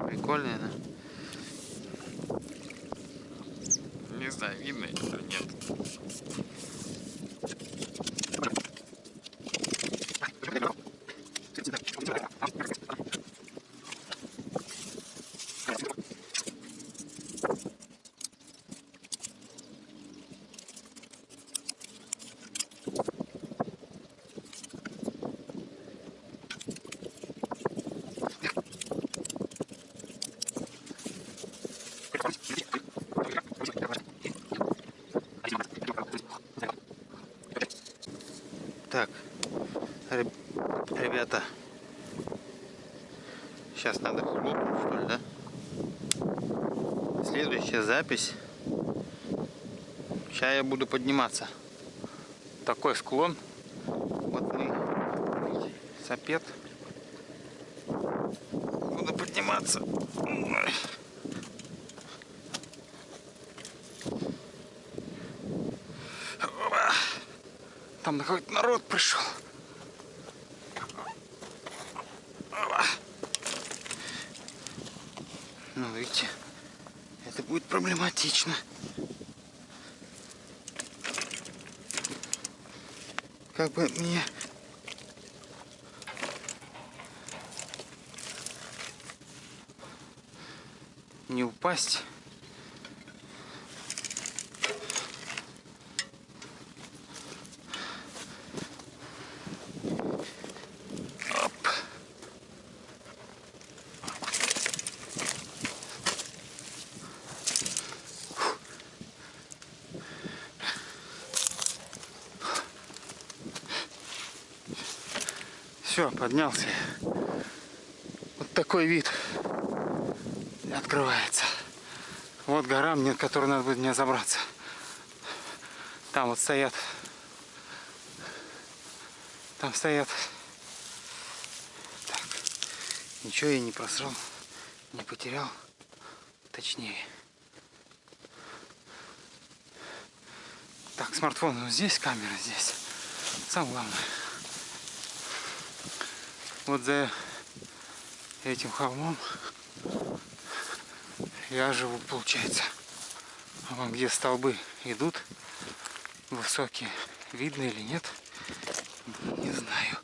Прикольная она. Не знаю, видно или нет. Так, реб- ребята, сейчас надо хлопнуть, что ли, да? Следующая запись. Сейчас я буду подниматься. Такой склон. Вот мы велосипед. Буду подниматься. Там какой-то народ пришел. Опа. Ну, видите, это будет проблематично. Как бы мне не упасть. Оп. Все, поднялся. Вот такой вид открывается. Вот гора, мне, которой надо будет мне забраться. Там вот стоят. Там стоят. Так. Ничего я не просрал, не потерял. Точнее. Так, смартфон вот здесь, камера здесь. Самое главное. Вот за этим холмом я живу, получается. А вон где столбы идут, высокие, видно или нет, не знаю.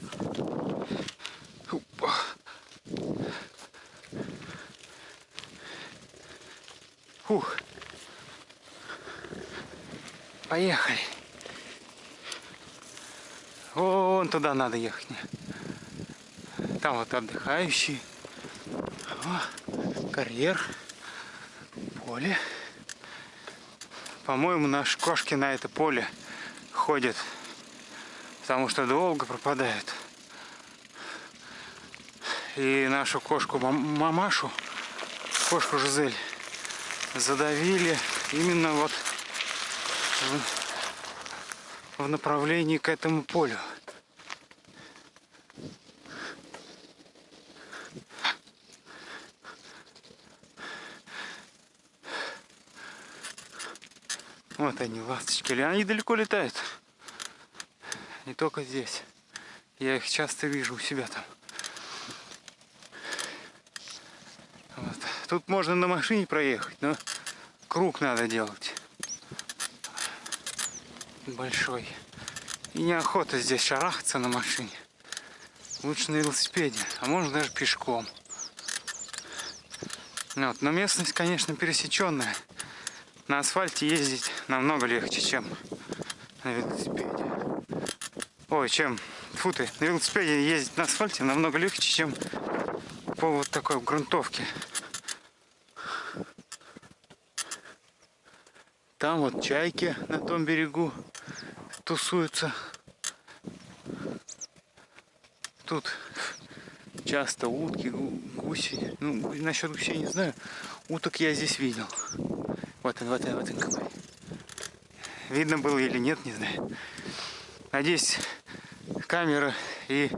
Опа. Фух. Поехали. Вон туда надо ехать. Там вот отдыхающие. О, карьер. Поле. По-моему, наши кошки на это поле ходят. Потому что долго пропадают. И нашу кошку мам- мамашу, кошку Жизель, задавили именно вот в направлении к этому полю. Вот они, ласточки. Или Они далеко летают. Не только здесь. Я их часто вижу у себя там. Вот. Тут можно на машине проехать, но круг надо делать. Большой. И неохота здесь шарахаться на машине. Лучше на велосипеде, а можно даже пешком. Вот. Но местность, конечно, пересеченная. На асфальте ездить намного легче, чем на велосипеде. Ой, чем, фу ты, на велосипеде ездить на асфальте намного легче, чем по вот такой грунтовке. Там вот чайки на том берегу тусуются. Тут часто утки, гу- гуси. Ну, насчет гусей не знаю. Уток я здесь видел. Вот он, вот он, вот он какой. Видно было или нет, не знаю. Надеюсь, камера и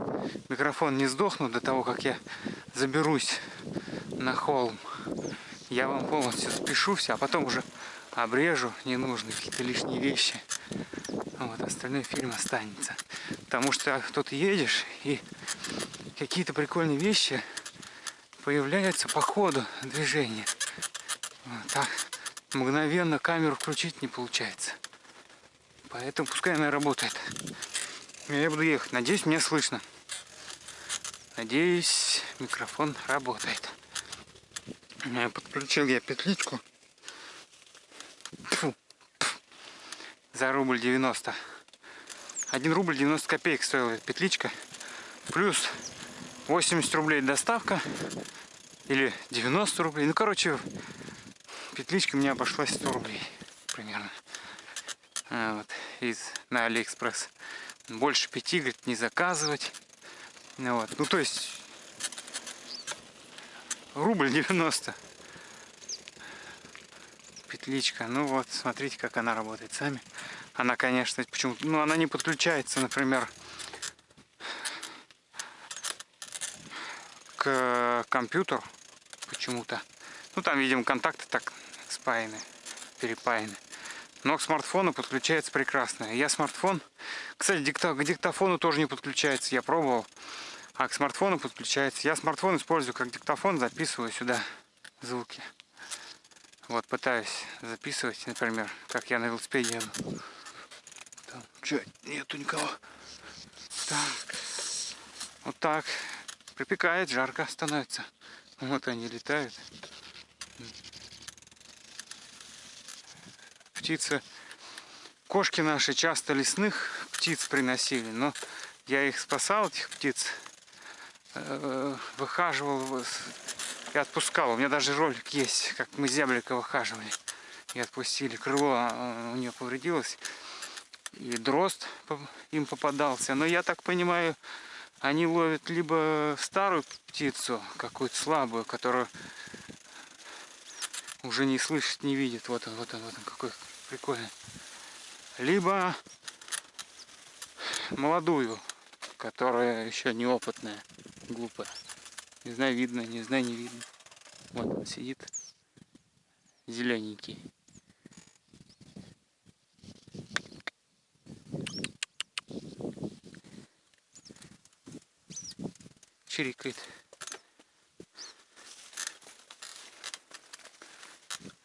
микрофон не сдохнут до того, как я заберусь на холм. Я вам полностью спешу все, а потом уже обрежу ненужные какие-то лишние вещи. Вот, остальной фильм останется. Потому что тут едешь и какие-то прикольные вещи появляются по ходу движения. Вот так мгновенно камеру включить не получается. Поэтому пускай она работает. Я буду ехать. Надеюсь, меня слышно. Надеюсь, микрофон работает. Подключил я петличку. Тьфу. За рубль 90. 1 рубль 90 копеек стоила петличка. Плюс 80 рублей доставка. Или 90 рублей. Ну, короче, петличка мне обошлась 100 рублей примерно. А, вот, из, на Алиэкспресс. Больше пяти, говорит, не заказывать. Ну, вот. ну то есть рубль 90 петличка. Ну вот, смотрите, как она работает сами. Она, конечно, почему ну она не подключается, например, компьютер почему-то. Ну там, видимо, контакты так спаяны, перепаяны. Но к смартфону подключается прекрасно. Я смартфон, кстати, дикта, к диктофону тоже не подключается, я пробовал. А к смартфону подключается. Я смартфон использую как диктофон, записываю сюда звуки. Вот пытаюсь записывать, например, как я на велосипеде еду. Там, че, нету никого. Так. Вот так. Припекает, жарко становится. Вот они летают. Птицы. Кошки наши часто лесных птиц приносили, но я их спасал, этих птиц. Э, выхаживал и отпускал. У меня даже ролик есть, как мы зяблика выхаживали. И отпустили. Крыло а, у нее повредилось. И дрозд им попадался. Но я так понимаю, они ловят либо старую птицу, какую-то слабую, которую уже не слышит, не видит. Вот он, вот он, вот он, какой прикольный. Либо молодую, которая еще неопытная, глупая. Не знаю, видно, не знаю, не видно. Вот он сидит, зелененький. чирикает.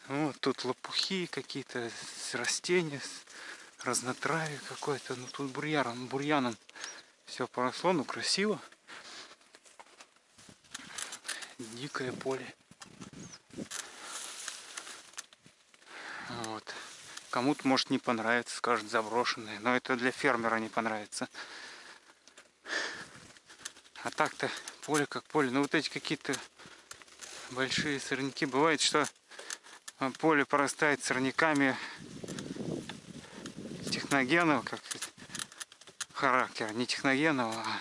Вот тут лопухи какие-то, растения, разнотравие какое-то. Ну тут бурьяном, бурьяном все поросло, ну красиво. Дикое поле. Вот. Кому-то может не понравится, скажет заброшенное, но это для фермера не понравится. А так-то поле как поле. Ну вот эти какие-то большие сорняки. Бывает, что поле порастает сорняками техногенного как характера. Не техногенного, а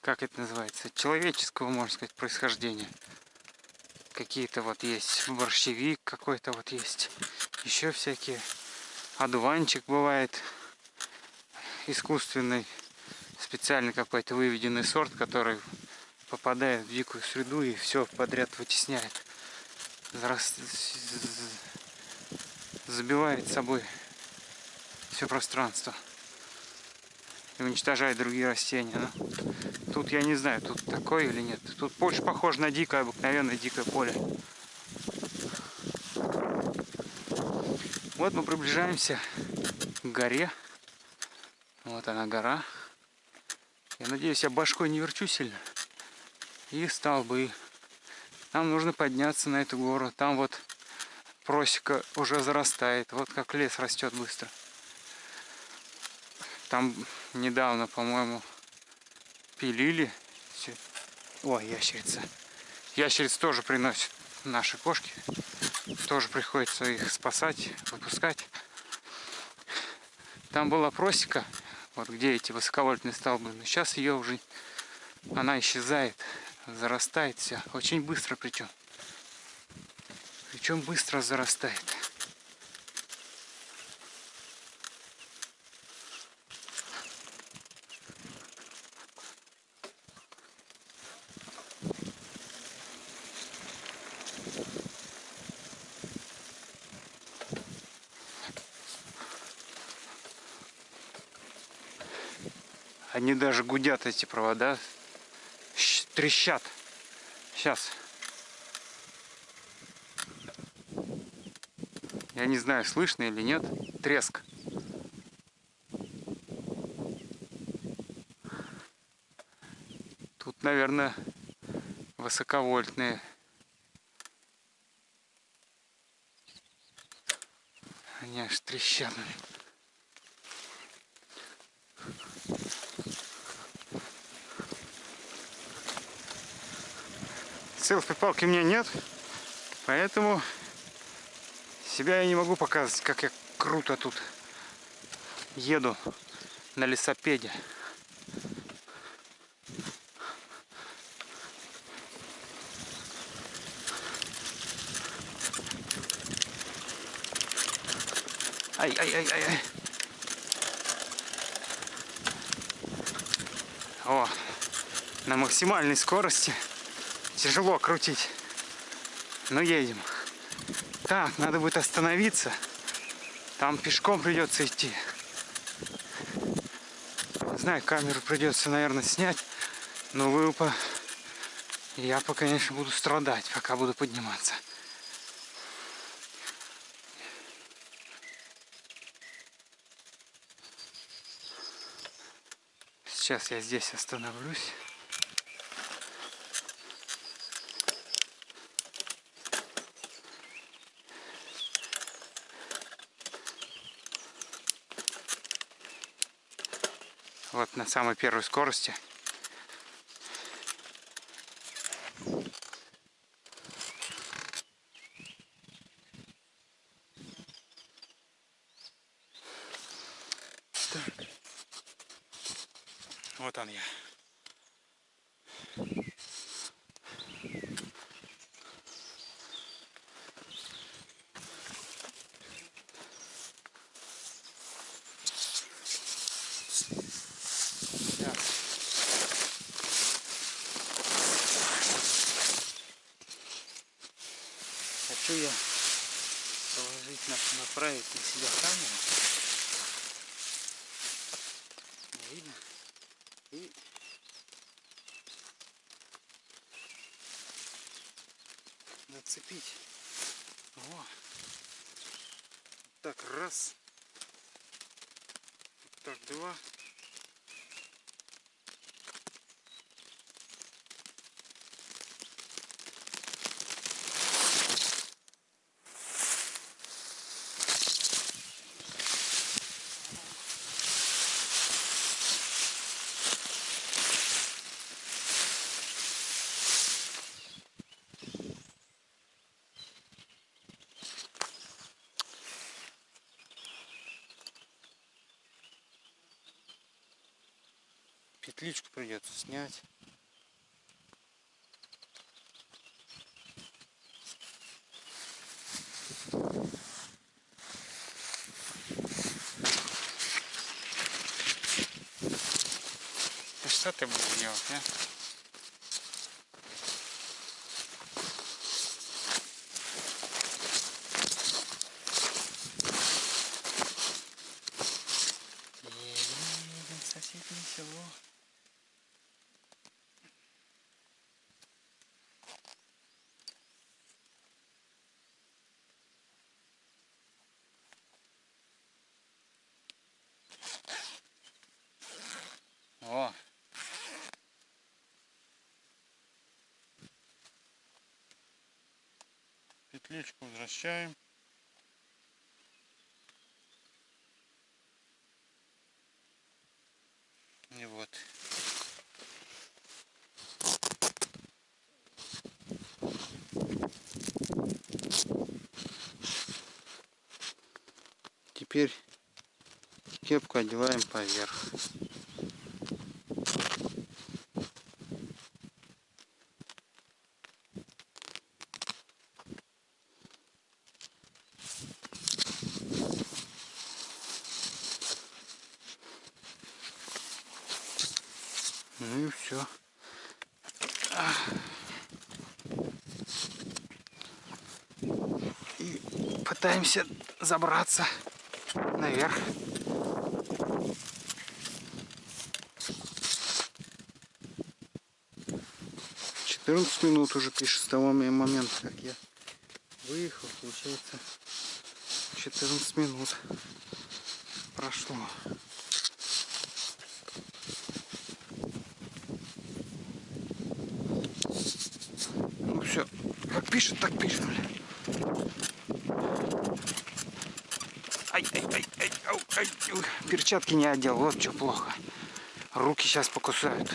как это называется, человеческого, можно сказать, происхождения. Какие-то вот есть борщевик какой-то вот есть. Еще всякие. Одуванчик бывает искусственный, специально какой-то выведенный сорт, который попадает в дикую среду и все подряд вытесняет. Забивает собой все пространство и уничтожает другие растения. Но ну, тут я не знаю, тут такое или нет. Тут больше похоже на дикое, обыкновенное дикое поле. Вот мы приближаемся к горе. Вот она гора. Я надеюсь, я башкой не верчу сильно. И столбы. Нам нужно подняться на эту гору. Там вот просека уже зарастает. Вот как лес растет быстро. Там недавно, по-моему, пилили. Ой, ящерица. Ящериц тоже приносят наши кошки. Тоже приходится их спасать, выпускать. Там была просека, вот где эти высоковольтные столбы. Но сейчас ее уже, она исчезает, зарастает вся. Очень быстро причем. Причем быстро зарастает. Они даже гудят эти провода. Трещат. Сейчас. Я не знаю, слышно или нет. Треск. Тут, наверное, высоковольтные. Они аж трещат. Селфи-палки у меня нет, поэтому себя я не могу показывать, как я круто тут еду на лесопеде. Ай-ай-ай-ай-ай. О, на максимальной скорости. Тяжело крутить. Но едем. Так, надо будет остановиться. Там пешком придется идти. Не знаю, камеру придется, наверное, снять. Но вы. Я, по, конечно, буду страдать, пока буду подниматься. Сейчас я здесь остановлюсь. Вот на самой первой скорости. Так. Вот он я. Так. Хочу я положить, на- направить на себя камеру. Видно? И нацепить. Во. Так, раз. Так, два. Петличку придется снять. Что ты будешь делать, а? Едем в соседнее село. О! Петличку возвращаем. И вот. Теперь кепку одеваем поверх. Ну и все. И пытаемся забраться наверх. Четырнадцать минут уже пишет с того момента, как я выехал, получается 14 минут прошло. Ну все, как пишет, так пишет, бля. Перчатки не одел, вот что плохо. Руки сейчас покусают.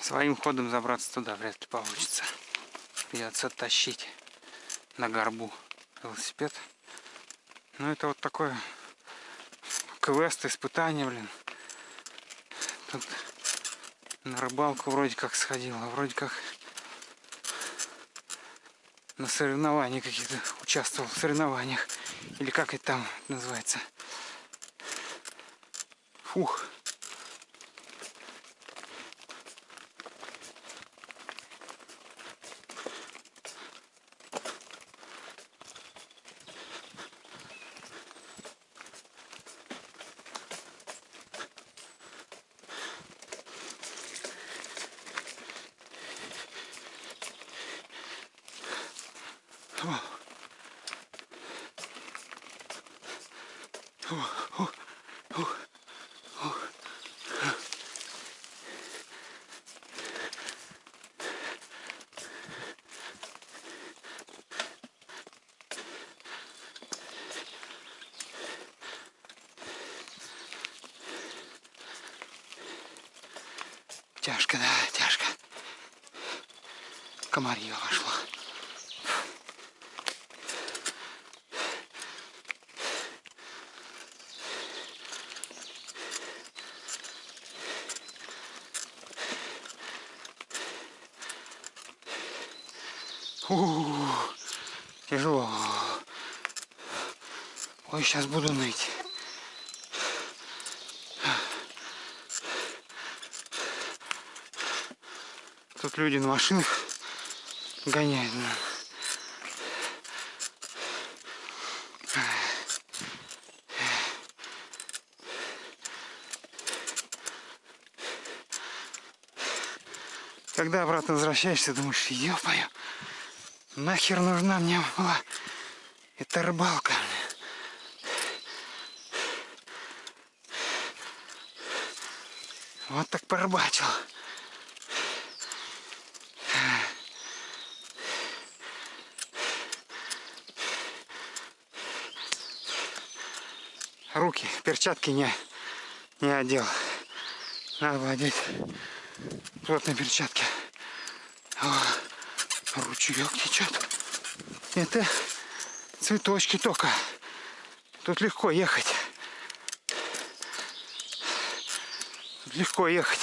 Своим ходом забраться туда вряд ли получится. Придется тащить на горбу велосипед. Ну это вот такое квест, испытание, блин. Тут на рыбалку вроде как сходил, а вроде как на соревнованиях каких-то участвовал в соревнованиях. Или как это там называется. Фух. Тяжко, да, тяжко. Комарье вошло. Ух, тяжело. Ой, сейчас буду ныть. Тут люди на машинах гоняют. Когда обратно возвращаешься, думаешь, ё-моё, нахер нужна мне была эта рыбалка. Вот так порыбачил. руки, перчатки не, не одел. Надо было одеть плотные перчатки. О, ручеек течет. Это цветочки только. Тут легко ехать. Легко ехать.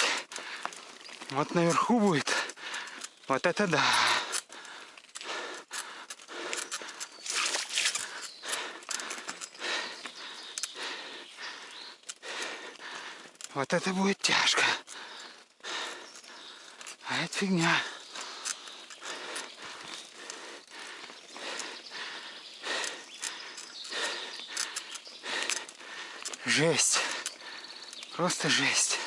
Вот наверху будет. Вот это да. Вот это будет тяжко. А это фигня. Жесть. Просто жесть.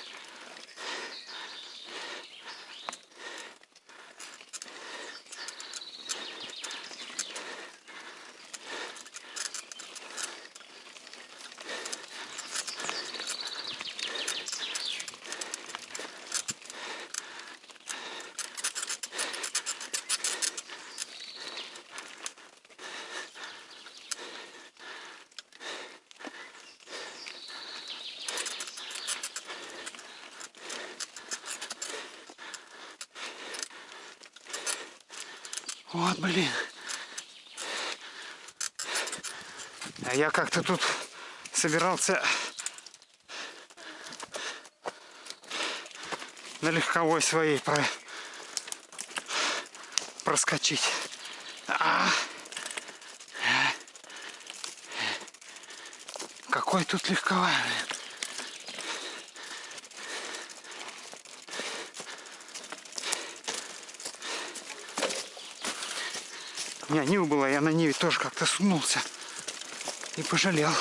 Вот, блин. А я как-то тут собирался на легковой своей про... проскочить. А! Какой тут легковой, блин. У меня Нива была, я на Ниве тоже как-то сунулся. И пожалел.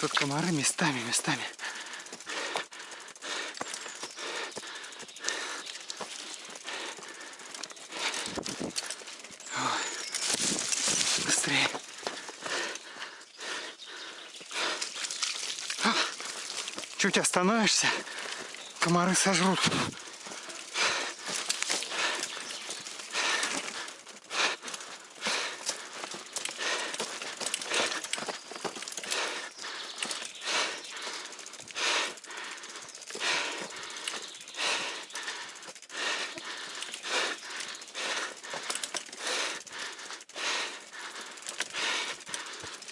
Тут комары местами, местами. Быстрее. Чуть остановишься, комары сожрут.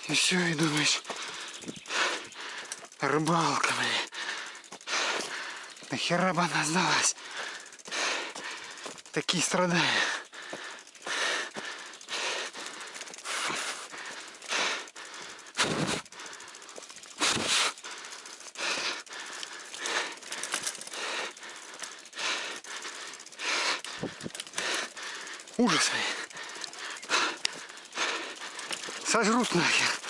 И все, и думаешь, рыбалка, блин. Она сдалась? Такие страдания. Ужас. Сожрут нахер.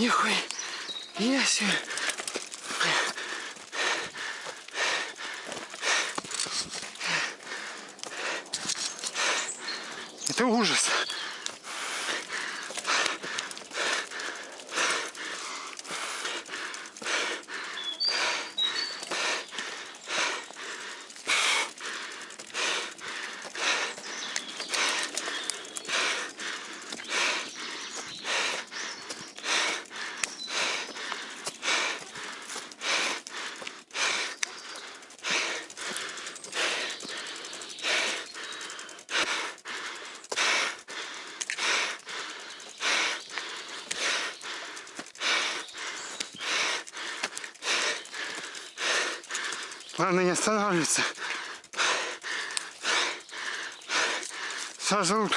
Нихуя. Себе. Это ужас. Главное не останавливаться. Сожрут.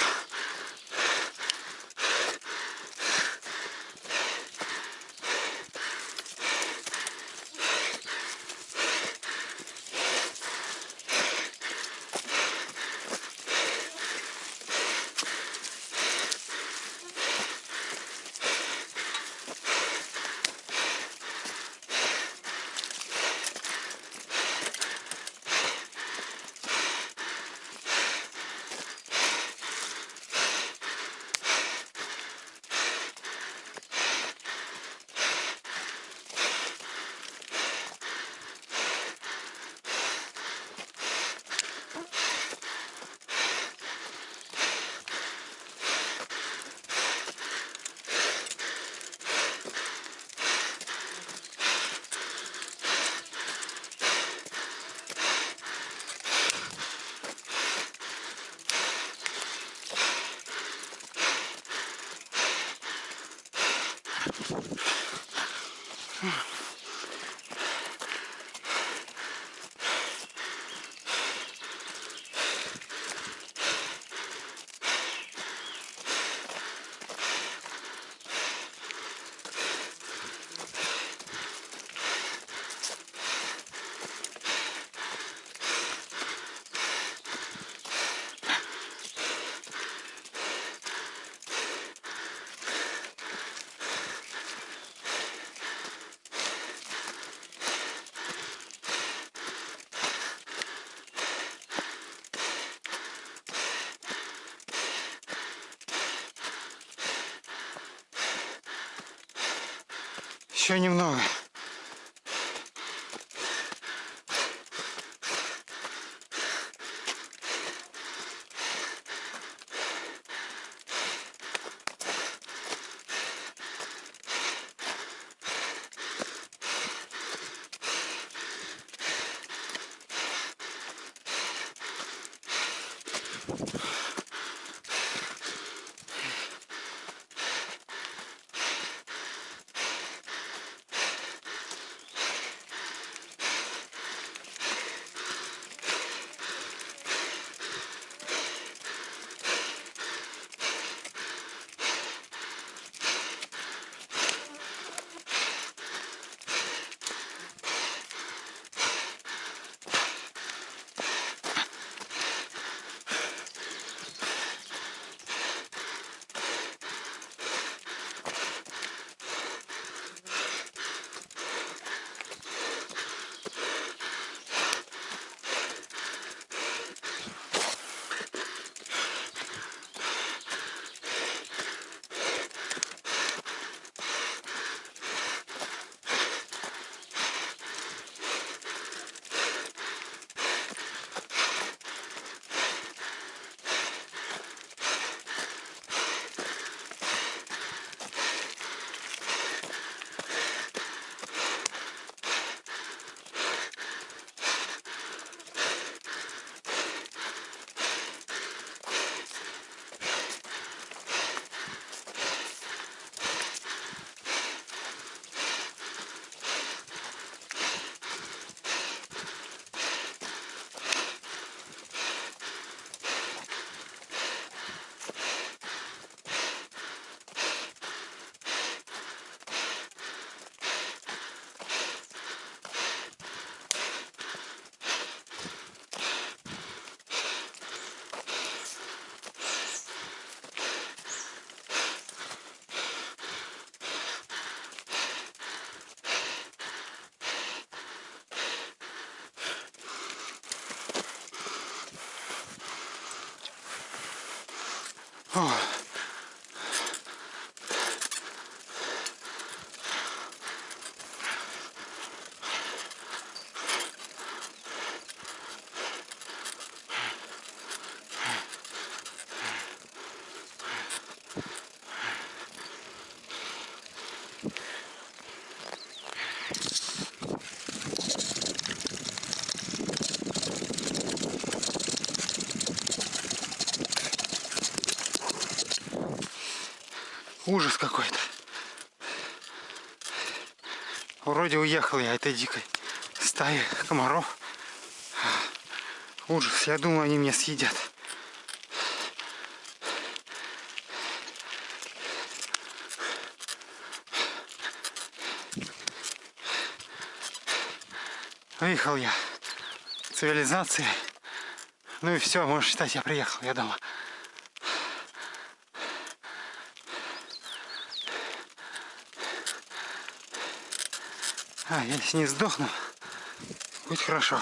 Еще немного. О. Ужас какой-то. Вроде уехал я этой дикой стаи комаров. Ужас. Я думаю, они меня съедят. Выехал я. Цивилизации. Ну и все, можешь считать, я приехал, я дома. А, если не сдохну, будет хорошо.